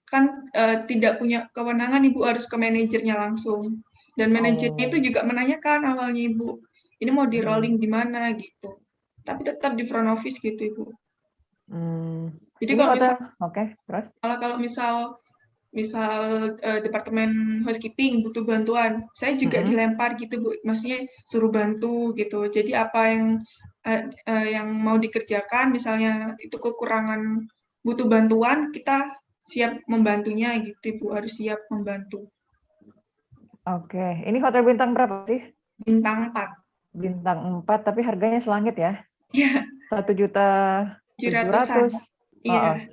kan eh, tidak punya kewenangan ibu harus ke manajernya langsung dan manajernya Oh. itu juga menanyakan awalnya ibu ini mau di Hmm. rolling di mana gitu tapi tetap di front office gitu ibu Hmm. jadi Ini kalau misal oke, terus? kalau kalau misal misal eh, departemen housekeeping butuh bantuan saya juga Mm-mm. dilempar gitu bu maksudnya suruh bantu gitu jadi apa yang eh, eh, yang mau dikerjakan misalnya itu kekurangan butuh bantuan kita siap membantunya gitu ibu harus siap membantu Oke, ini hotel bintang berapa sih? bintang 4 Bintang 4, tapi harganya selangit ya? ya Satu juta 700 700. iya.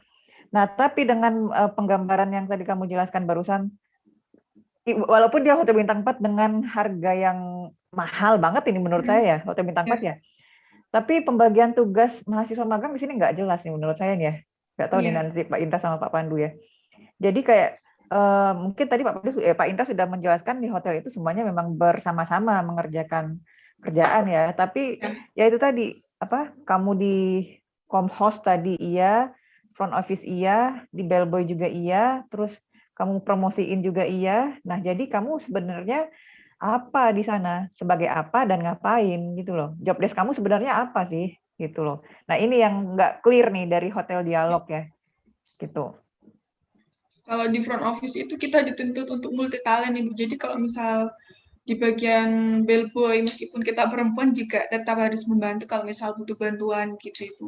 Nah, tapi dengan eh, penggambaran yang tadi kamu jelaskan barusan, walaupun dia hotel bintang 4 dengan harga yang mahal banget ini menurut Hmm. saya ya, hotel bintang 4 ya. Tapi pembagian tugas mahasiswa magang di sini nggak jelas nih menurut saya nih ya. Nggak tahu nih Iya. nanti Pak Indra sama Pak Pandu ya. Jadi kayak eh, mungkin tadi Pak Pandu, eh, Pak Indra sudah menjelaskan di hotel itu semuanya memang bersama-sama mengerjakan kerjaan ya. Tapi Ya. ya itu tadi apa kamu di Comhost tadi iya, front office iya, di bellboy juga iya, terus kamu promosiin juga iya. Nah, jadi kamu sebenarnya apa di sana, sebagai apa dan ngapain gitu loh. Job desk kamu sebenarnya apa sih gitu loh. Nah, ini yang nggak clear nih dari hotel dialog ya. Gitu. kalau di front office itu kita dituntut untuk multi talent ibu jadi kalau misal di bagian bellboy meskipun kita perempuan juga tetap harus membantu kalau misal butuh bantuan gitu ibu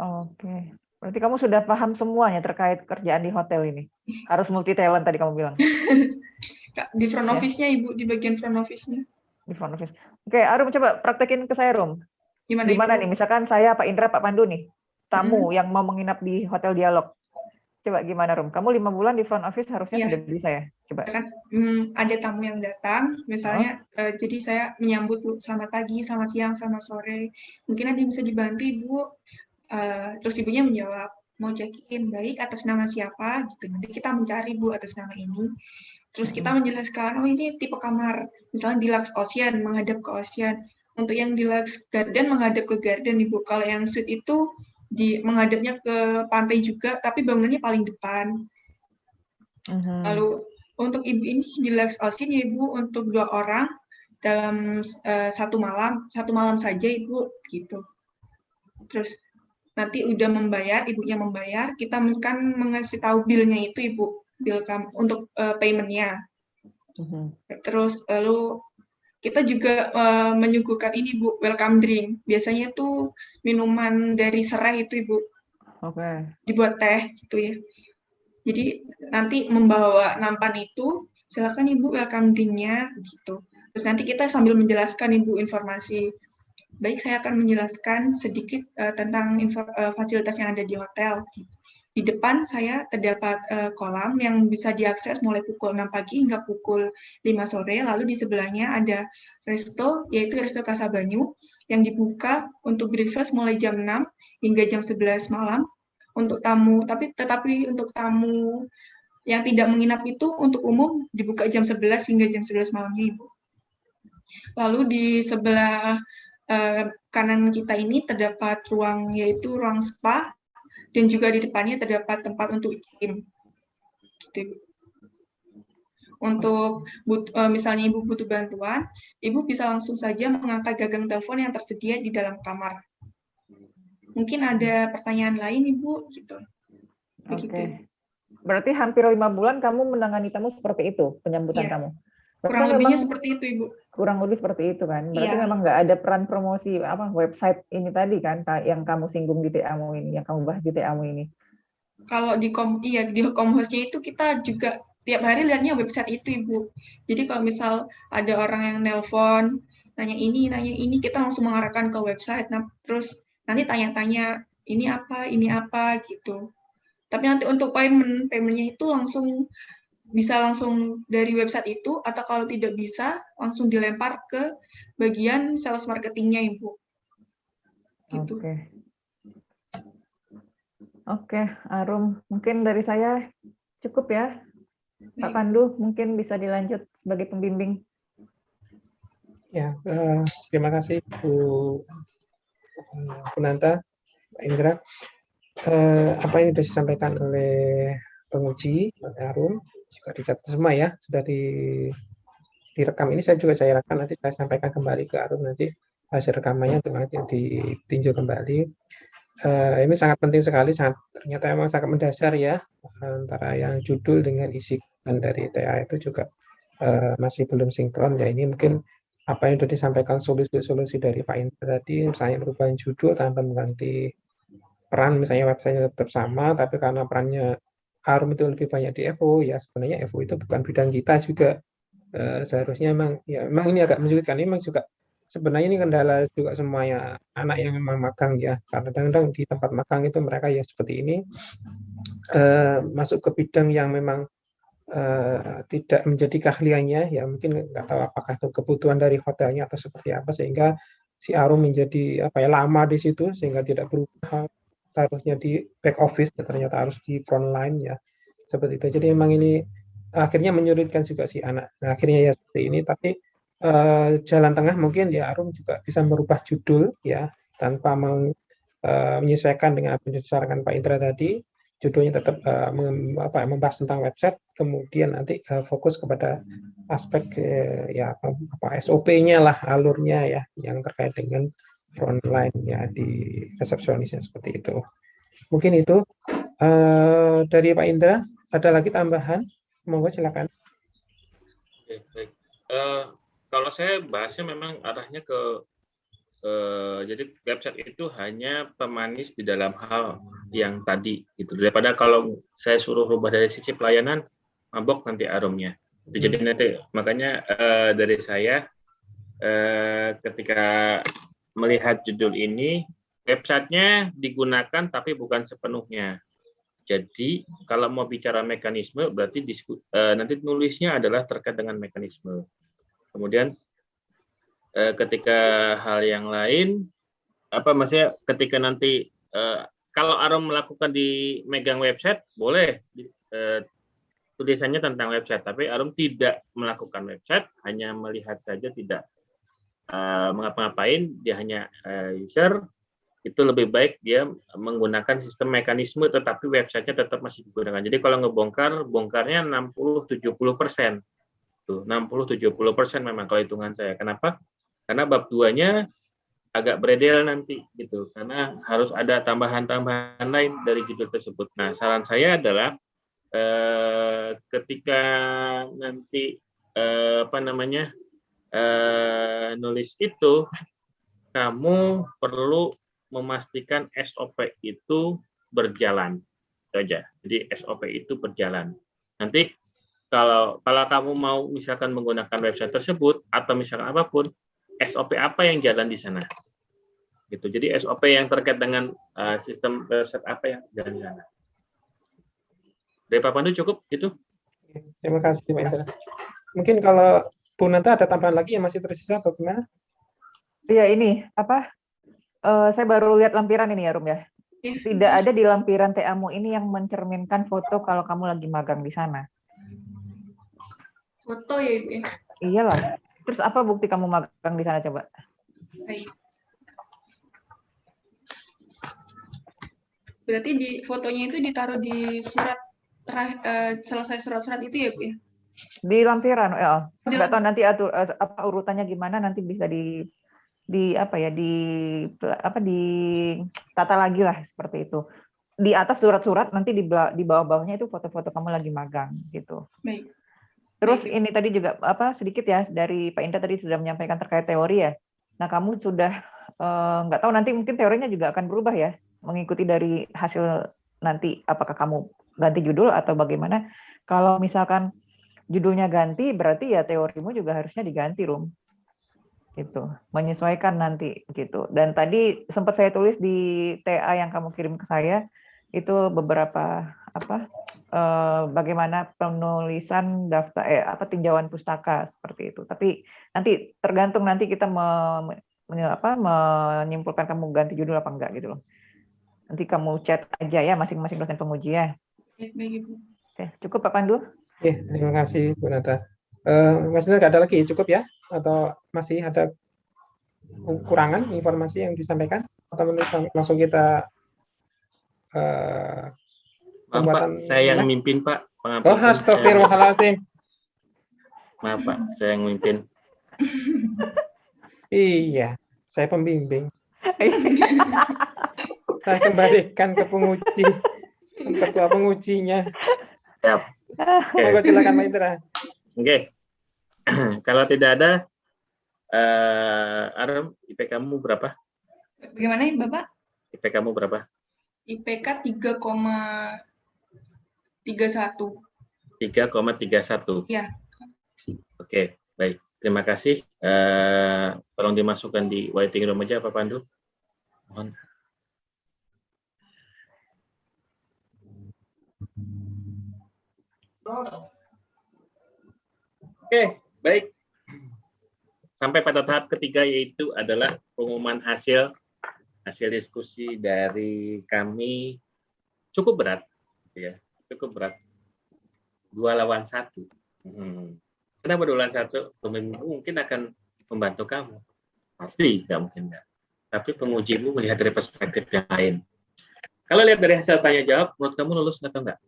Oke. Berarti kamu sudah paham semuanya terkait kerjaan di hotel ini. Harus multi talent tadi kamu bilang di front Ya. office-nya ibu di bagian front office-nya di front office. Oke, Arum coba praktekin ke saya, Rum. gimana Gimana ibu? nih? Misalkan saya Pak Indra, Pak Pandu nih, tamu yang mau menginap di hotel dialog. Coba gimana, Rum? Kamu lima bulan di front office harusnya Iya. sudah bisa ya? Coba. Hmm, ada tamu yang datang, misalnya, eh, jadi saya menyambut Bu, selamat pagi, selamat siang, selamat sore. Mungkin ada yang bisa dibantu Ibu. Eh, terus ibunya menjawab, mau check-in, baik, atas nama siapa? Gitu. Nanti kita mencari Bu atas nama ini. Terus kita menjelaskan, oh ini tipe kamar, misalnya di Lux Ocean, menghadap ke Ocean. Untuk yang di Lux Garden, menghadap ke Garden Ibu. Kalau yang suite itu di menghadapnya ke pantai juga, tapi bangunannya paling depan. Mhm. Lalu untuk ibu ini di Lux Ocean ya ibu untuk dua orang dalam eh, satu malam satu malam saja ibu gitu. Terus nanti udah membayar ibunya membayar kita kan mengasih tahu bilnya itu ibu bill kam untuk eh, paymentnya. Mhm. Terus lalu kita juga eh, menyuguhkan ini bu welcome drink. Biasanya tuh minuman dari serai itu ibu Oke. dibuat teh gitu ya. Jadi nanti membawa nampan itu silakan ibu welcome drink-nya gitu. Terus nanti kita sambil menjelaskan ibu informasi. Baik, saya akan menjelaskan sedikit eh, tentang eh, fasilitas yang ada di hotel. Di depan saya terdapat eh, kolam yang bisa diakses mulai pukul 6 pagi hingga pukul 5 sore. Lalu di sebelahnya ada resto, yaitu Resto Kasabanyu, yang dibuka untuk breakfast mulai jam 6 hingga jam 11 malam untuk tamu, tapi tetapi untuk tamu yang tidak menginap itu untuk umum dibuka jam 11 hingga jam 11 malamnya, Ibu. Lalu di sebelah eh, kanan kita ini terdapat ruang yaitu ruang spa dan juga di depannya terdapat tempat untuk gym. Gitu. Untuk but, uh, misalnya Ibu butuh bantuan, Ibu bisa langsung saja mengangkat gagang telepon yang tersedia di dalam kamar. Mungkin ada pertanyaan lain, Ibu, gitu. Oke. Okay. Berarti hampir lima bulan kamu menangani tamu seperti itu penyambutan Iya. kamu. Kurang lebihnya memang seperti itu, Ibu. kurang lebih seperti itu kan. Berarti Iya. memang nggak ada peran promosi apa website ini tadi kan yang kamu singgung di TA-mu ini, yang kamu bahas di TA-mu ini. Kalau di kom iya di komhostnya itu kita juga tiap hari lihatnya website itu ibu. Jadi kalau misal ada orang yang nelpon nanya ini nanya ini kita langsung mengarahkan ke website. Nah terus nanti tanya-tanya ini apa ini apa gitu. Tapi nanti untuk payment paymentnya itu langsung bisa langsung dari website itu atau kalau tidak bisa langsung dilempar ke bagian sales marketingnya ibu. Gitu. Oke. Oke, Arum, mungkin dari saya cukup ya. Pak. Pandu, mungkin bisa dilanjut sebagai pembimbing. Ya, eh, terima kasih Bu eh, Punanta, Pak Indra. Eh, apa yang sudah disampaikan oleh penguji, Arum, juga dicatat semua ya, sudah di direkam ini saya juga saya rekam nanti saya sampaikan kembali ke Arum nanti hasil rekamannya untuk nanti ditinjau kembali. Eh, ini sangat penting sekali, sangat ternyata memang sangat mendasar ya antara yang judul dengan isi dan dari TA itu juga eh, masih belum sinkron ya ini mungkin apa yang sudah disampaikan solusi-solusi dari Pak Indra tadi misalnya perubahan judul tanpa mengganti peran misalnya websitenya tetap sama tapi karena perannya Harum itu lebih banyak di FO ya sebenarnya FO itu bukan bidang kita juga. Eh, seharusnya memang ya memang ini agak menyulitkan. Memang juga sebenarnya ini kendala juga semuanya anak yang memang magang ya. Karena kadang-kadang di tempat magang itu mereka ya seperti ini eh, masuk ke bidang yang memang eh, tidak menjadi keahliannya. Ya mungkin nggak tahu apakah itu kebutuhan dari hotelnya atau seperti apa sehingga si Arum menjadi apa ya lama di situ sehingga tidak berubah harusnya di back office ya, ternyata harus di front line ya seperti itu. Jadi memang ini akhirnya menyulitkan juga si anak. Nah, akhirnya ya seperti ini tapi eh, jalan tengah mungkin ya Arum juga bisa merubah judul ya tanpa meng, eh, menyesuaikan dengan apa yang Pak Indra tadi. Judulnya tetap eh, mem- apa, membahas tentang website kemudian nanti eh, fokus kepada aspek eh, ya apa, apa SOP-nya lah alurnya ya yang terkait dengan frontline ya di resepsionisnya seperti itu mungkin itu eh, dari Pak Indra ada lagi tambahan monggo silakan Oke, baik. Eh, kalau saya bahasnya memang arahnya ke eh, jadi website itu hanya pemanis di dalam hal yang tadi gitu. Daripada kalau saya suruh rubah dari sisi pelayanan, mabok nanti aromnya. Jadi nanti makanya eh, dari saya eh, ketika melihat judul ini websitenya digunakan tapi bukan sepenuhnya. Jadi kalau mau bicara mekanisme berarti disku, eh, nanti nulisnya adalah terkait dengan mekanisme. Kemudian eh, ketika hal yang lain apa maksudnya ketika nanti eh, kalau Arom melakukan di megang website boleh eh, tulisannya tentang website tapi Arom tidak melakukan website hanya melihat saja tidak eh, mengapa-ngapain dia hanya eh, user itu lebih baik dia menggunakan sistem mekanisme tetapi websitenya tetap masih digunakan. Jadi kalau ngebongkar, bongkarnya 60-70 persen. Tuh, 60-70 persen memang kalau hitungan saya. Kenapa? Karena bab 2-nya agak beredel nanti gitu. Karena harus ada tambahan-tambahan lain dari judul tersebut. Nah, saran saya adalah eh, ketika nanti eh, apa namanya eh, nulis itu kamu perlu memastikan SOP itu berjalan Itu aja. Jadi SOP itu berjalan. Nanti kalau kalau kamu mau misalkan menggunakan website tersebut atau misalkan apa pun, SOP apa yang jalan di sana? Gitu. Jadi SOP yang terkait dengan uh, sistem website apa yang jalan di sana. Dari Pak Pandu cukup itu? terima kasih Indra mungkin kalau Bu Nanta ada tambahan lagi yang masih tersisa atau gimana Iya ini apa? eh, saya baru lihat lampiran ini ya Rum ya. Tidak ada di lampiran TA-mu ini yang mencerminkan foto kalau kamu lagi magang di sana. Foto ya ibu ya. Iyalah. Terus apa bukti kamu magang di sana coba? Baik. Berarti di fotonya itu ditaruh di surat terakhir, eh, selesai surat-surat itu ya bu ya? Di lampiran, ya. Di Nggak tahu nanti atur eh, apa urutannya gimana nanti bisa di di apa ya di apa di tata lagi lah seperti itu. Di atas surat-surat nanti di di bawah-bawahnya itu foto-foto kamu lagi magang gitu. Baik. Terus Baik. ini tadi juga apa sedikit ya dari Pak Indra tadi sudah menyampaikan terkait teori ya. Nah kamu sudah eh, nggak tahu nanti mungkin teorinya juga akan berubah ya mengikuti dari hasil nanti apakah kamu ganti judul atau bagaimana. Kalau misalkan judulnya ganti berarti ya teorimu juga harusnya diganti rum. Gitu. Menyesuaikan nanti gitu. Dan tadi sempat saya tulis di TA yang kamu kirim ke saya itu beberapa apa eh, bagaimana penulisan daftar eh apa tinjauan pustaka seperti itu. Tapi nanti tergantung nanti kita me, me- apa, menyimpulkan kamu ganti judul apa enggak gitu loh. Nanti kamu chat aja ya masing-masing dosen penguji ya. Oke, cukup Pak Pandu Oke, terima kasih Bu Nata. Eh, Mas nggak ada lagi cukup ya? Atau masih ada kurangan informasi yang disampaikan? Atau menurut lang- langsung kita eh, Maaf Pak, saya yang ya? mimpin Pak. Oh, Pengampunan. astagfirullahaladzim. Maaf Pak, saya yang mimpin. Iya, saya pembimbing. Saya kembalikan ke penguji, ketua pengujinya. Siap. Oke. Silakan Pak Indra. Oke. Kalau tidak ada, eh Aram, IP kamu berapa? Bagaimana ya, Bapak? IP kamu berapa? IPK 3,31. 3,31. Iya. Oke, baik. Terima kasih. Eh, tolong dimasukkan di waiting room aja Pak Pandu. Mohon. Oke, baik. Sampai pada tahap ketiga yaitu adalah pengumuman hasil hasil diskusi dari kami cukup berat, ya, cukup berat. Dua lawan satu. Hmm. Kenapa dua lawan satu? Pemimpin mungkin akan membantu kamu, pasti nggak mungkin nggak. Tapi pengujimu melihat dari perspektif yang lain. Kalau lihat dari hasil tanya jawab, menurut kamu lulus atau enggak?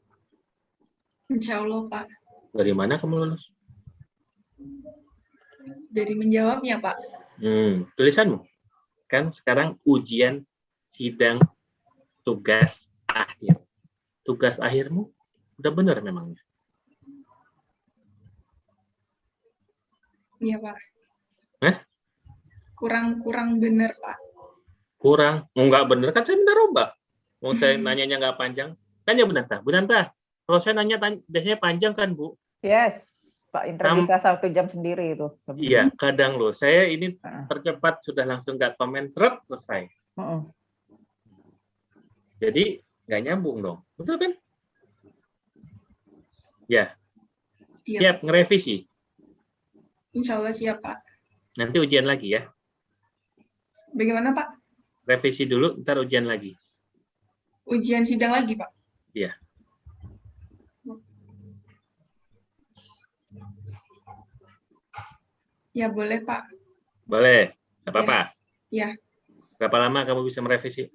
Insya Allah, Pak. Dari mana kamu lulus? Dari menjawabnya, Pak. Hmm, tulisanmu. Kan sekarang ujian sidang tugas akhir. Tugas akhirmu udah benar memangnya. Iya, Pak. Hah? Kurang-kurang benar, Pak. Kurang. Oh, enggak benar kan saya minta robak. Mau saya nanyanya nggak panjang. Tanya Bu Nanta. Kalau saya nanya tanya, biasanya panjang kan Bu? yes Pak Indra Sam- bisa satu jam sendiri itu lebih. Iya, kadang loh. Saya ini Heeh. percepat sudah langsung nggak komen, truk selesai. Heeh. Jadi nggak nyambung dong. Betul kan? Ya, Iya, siap ngerevisi. Insya Allah siap, Pak. Nanti ujian lagi ya. Bagaimana, Pak? Revisi dulu, ntar ujian lagi. Ujian sidang lagi, Pak? Iya. Ya, boleh, Pak. Boleh, nggak apa-apa. Iya. Berapa lama kamu bisa merevisi?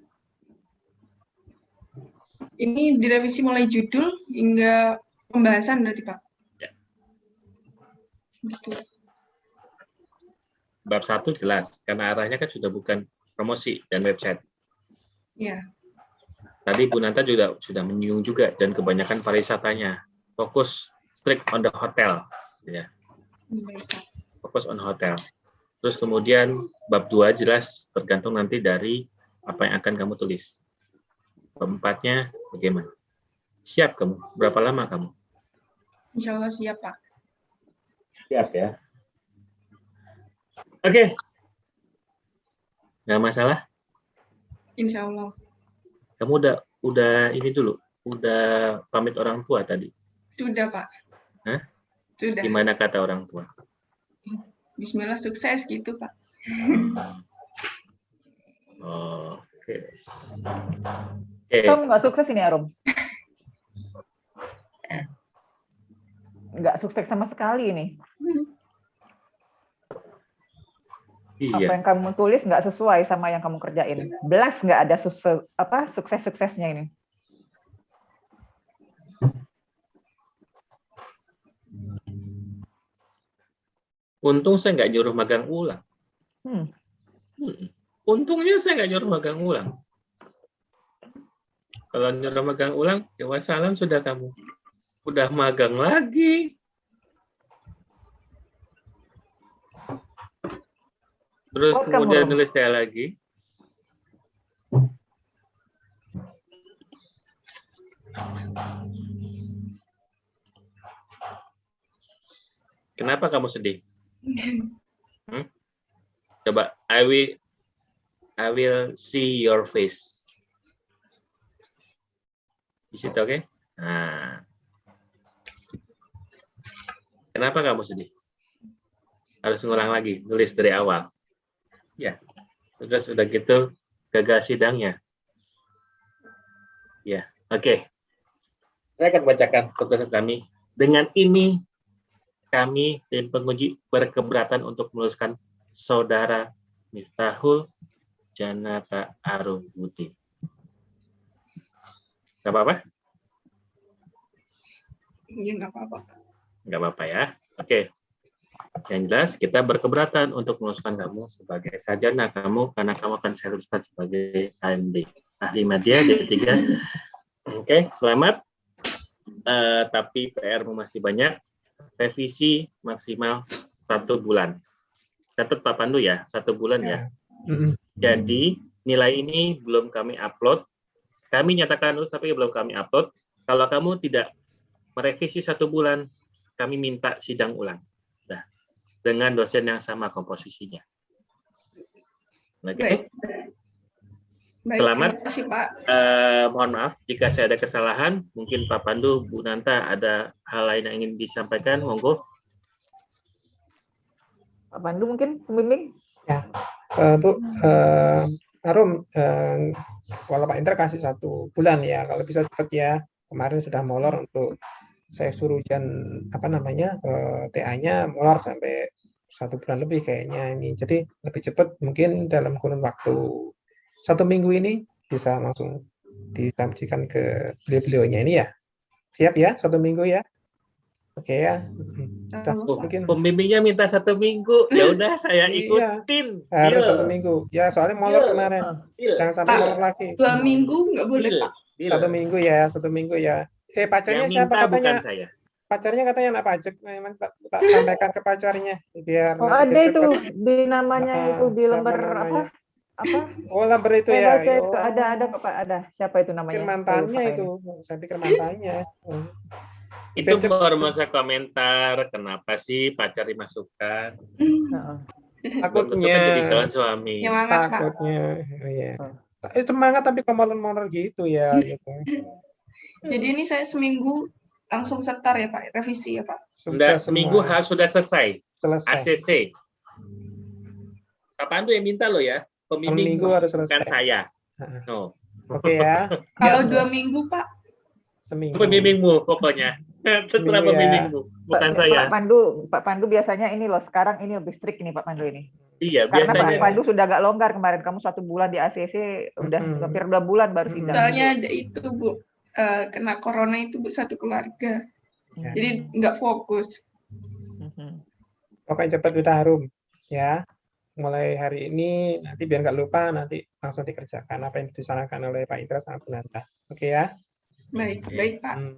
Ini direvisi mulai judul hingga pembahasan berarti, Pak? Ya. Betul. Bab satu jelas, karena arahnya kan sudah bukan promosi dan website. Ya, Tadi Bu Nanta juga sudah menyinggung juga dan kebanyakan pariwisatanya fokus strict on the hotel, ya, baik, Pak. Fokus on hotel. Terus kemudian bab dua jelas tergantung nanti dari apa yang akan kamu tulis. Bab empatnya bagaimana? Siap kamu? Berapa lama kamu? Insya Allah siap, Pak. Siap ya. Oke. Nggak masalah. Insya Allah. Kamu udah udah ini dulu, udah pamit orang tua tadi. Sudah, Pak. Hah? Sudah. Gimana kata orang tua? Bismillah sukses gitu, Pak. Oh, Oke. Oke. Kamu nggak sukses ini Arum? Nggak sukses sama sekali ini. Apa Iya. yang kamu tulis nggak sesuai sama yang kamu kerjain. Belas nggak ada sukses apa sukses-suksesnya ini. Untung saya nggak nyuruh magang ulang. Hmm. Hmm. Untungnya saya nggak nyuruh magang ulang. Kalau nyuruh magang ulang, ya wassalam sudah kamu. Udah magang lagi. Terus Oh, kamu kemudian Rom. nulis saya lagi. Kenapa kamu sedih? Hmm? Coba, I will, I will see your face. Di situ, oke? Nah. Kenapa kamu sedih? Harus ngulang lagi, nulis dari awal. Ya, terus udah gitu gagal sidangnya. Ya, oke. Saya akan bacakan tugasan kami. Dengan ini kami tim penguji berkeberatan untuk meluluskan saudara Miftahul Janata Arum Budi. Gak apa-apa? Iya, nggak apa-apa. Nggak apa-apa ya. Oke. Yang jelas kita berkeberatan untuk meluluskan kamu sebagai sarjana kamu karena kamu akan saya luluskan sebagai AMD. Ahli media D3. Oke, selamat. Eh, tapi PR-mu masih banyak. Revisi maksimal satu bulan. Catat Pak Pandu ya, satu bulan ya. Mm-mm. Jadi nilai ini belum kami upload. Kami nyatakan lulus tapi belum kami upload. Kalau kamu tidak merevisi satu bulan, kami minta sidang ulang. Nah, dengan dosen yang sama komposisinya. Oke. Baik. Baik, Selamat. terima kasih, Pak. Eh, mohon maaf jika saya ada kesalahan. Mungkin Pak Pandu, Bu Nanta ada hal lain yang ingin disampaikan. Monggo. Pak Pandu mungkin pembimbing? Eh, Bu, eh, Arum, eh, kalau Pak Indra kasih satu bulan ya, kalau bisa cepat ya. Kemarin sudah molor untuk saya suruh ujian apa namanya eh, TA-nya molor sampai satu bulan lebih kayaknya ini. Jadi lebih cepat mungkin dalam kurun waktu satu minggu ini bisa langsung disampaikan ke beliau-beliaunya ini ya. Siap ya, satu minggu ya. Oke ya. Sudah, Halo, Oh, mungkin Pembimbingnya minta satu minggu. Ya udah saya Iya. ikutin. harus Deal. satu minggu. Ya, soalnya molor Iya. kemarin. Deal. Jangan sampai molor lagi. Dua minggu nggak boleh, Deal. Pak. Deal. Satu minggu ya, satu minggu ya. Eh, pacarnya Yang siapa minta katanya? bukan saya. Pacarnya katanya anak pajak. Memang tak, tak sampaikan ke pacarnya biar Oh ada itu di namanya Ah, itu di lembar apa? Apa? Oh, lamber itu ya. baca itu Oh, ada ada Pak ada. Siapa itu namanya? Pikir Saya mantannya lupa itu. Saya pikir mantannya. Itu baru masa komentar. Kenapa sih pacar dimasukkan? Takutnya. jadi calon suami. Semangat, Pak. Takutnya. Oh, iya. Eh, semangat tapi molor-molor gitu ya. Gitu. Jadi ini saya seminggu langsung setar ya, Pak. Revisi ya, Pak. Sudah Sudah seminggu semua harus sudah selesai. selesai. ACC. Pak Pandu yang minta loh ya. Pembimbing Seminggu harus bukan selesai. saya. Heeh. No. Oke ya. Kalau Ya, dua minggu, Pak. seminggu. Pembimbingmu pokoknya. Terserah Iya. pembimbingmu, bukan Pak, saya. Pak Pandu, Pak Pandu biasanya ini loh sekarang ini lebih strict ini Pak Pandu ini. Iya, Karena Pak biasanya. Pandu sudah agak longgar kemarin. Kamu satu bulan di ACC udah Mm-mm. hampir dua bulan baru sidang. Soalnya ada itu, Bu. Eh, kena corona itu, Bu, satu keluarga. Ya. Jadi nggak fokus. Mhm. Pokoknya cepat udah harum ya. Mulai hari ini nanti biar nggak lupa nanti langsung dikerjakan apa yang disarankan oleh Pak Indra sama Bu Nanta. Oke ya. Baik, baik, Pak. Hmm.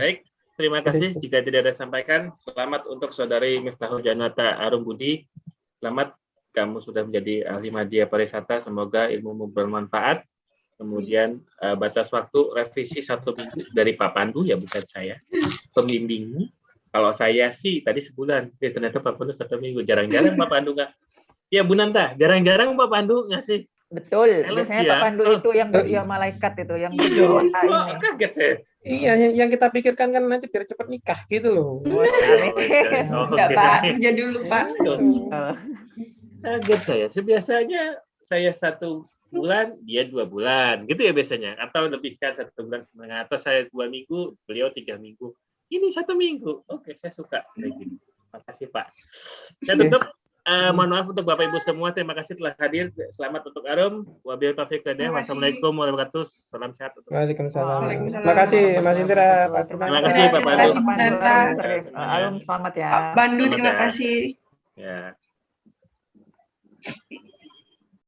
Baik, terima kasih. Jika tidak ada sampaikan, selamat untuk saudari Miftahul Janata Arum Budi. Selamat, kamu sudah menjadi ahli media pariwisata. Semoga ilmumu bermanfaat. Kemudian eh, batas waktu revisi satu minggu dari Pak Pandu ya bukan saya. Pembimbingmu. Kalau saya sih tadi sebulan, eh, ternyata Pak Pandu satu minggu. Jarang-jarang Pak Pandu nggak. Ya Bu Nanta, jarang-jarang Pak Pandu ngasih. Betul. Biasanya ya. Pak Pandu Oh. itu yang ya malaikat itu yang Iya. ini. kaget saya. Iya, yang, yang kita pikirkan kan nanti biar cepat nikah gitu loh. Oh, Oh, Enggak. Pak. Kerja dulu, Pak. Oh. Kaget saya. Sebiasanya saya satu bulan, dia dua bulan, gitu ya biasanya. Atau lebih kan satu bulan setengah. Atau saya dua minggu, beliau tiga minggu. Ini satu minggu. Oke, saya suka kayak gini. Makasih Pak. Saya Iya. tutup. Eh, mohon maaf untuk Bapak Ibu semua. Terima kasih telah hadir. Selamat untuk Arum. Wabillahi taufiq wal hidayah. Terima kasih. Wassalamualaikum warahmatullahi wabarakatuh. Salam sehat. untuk Waalaikumsalam. Waalaikumsalam. Terima kasih Mas Indra, Pak Terima kasih, Pak Terima Pandu. kasih, Nanta. Alum selamat ya. Pak Selamat terima kasih. Ya.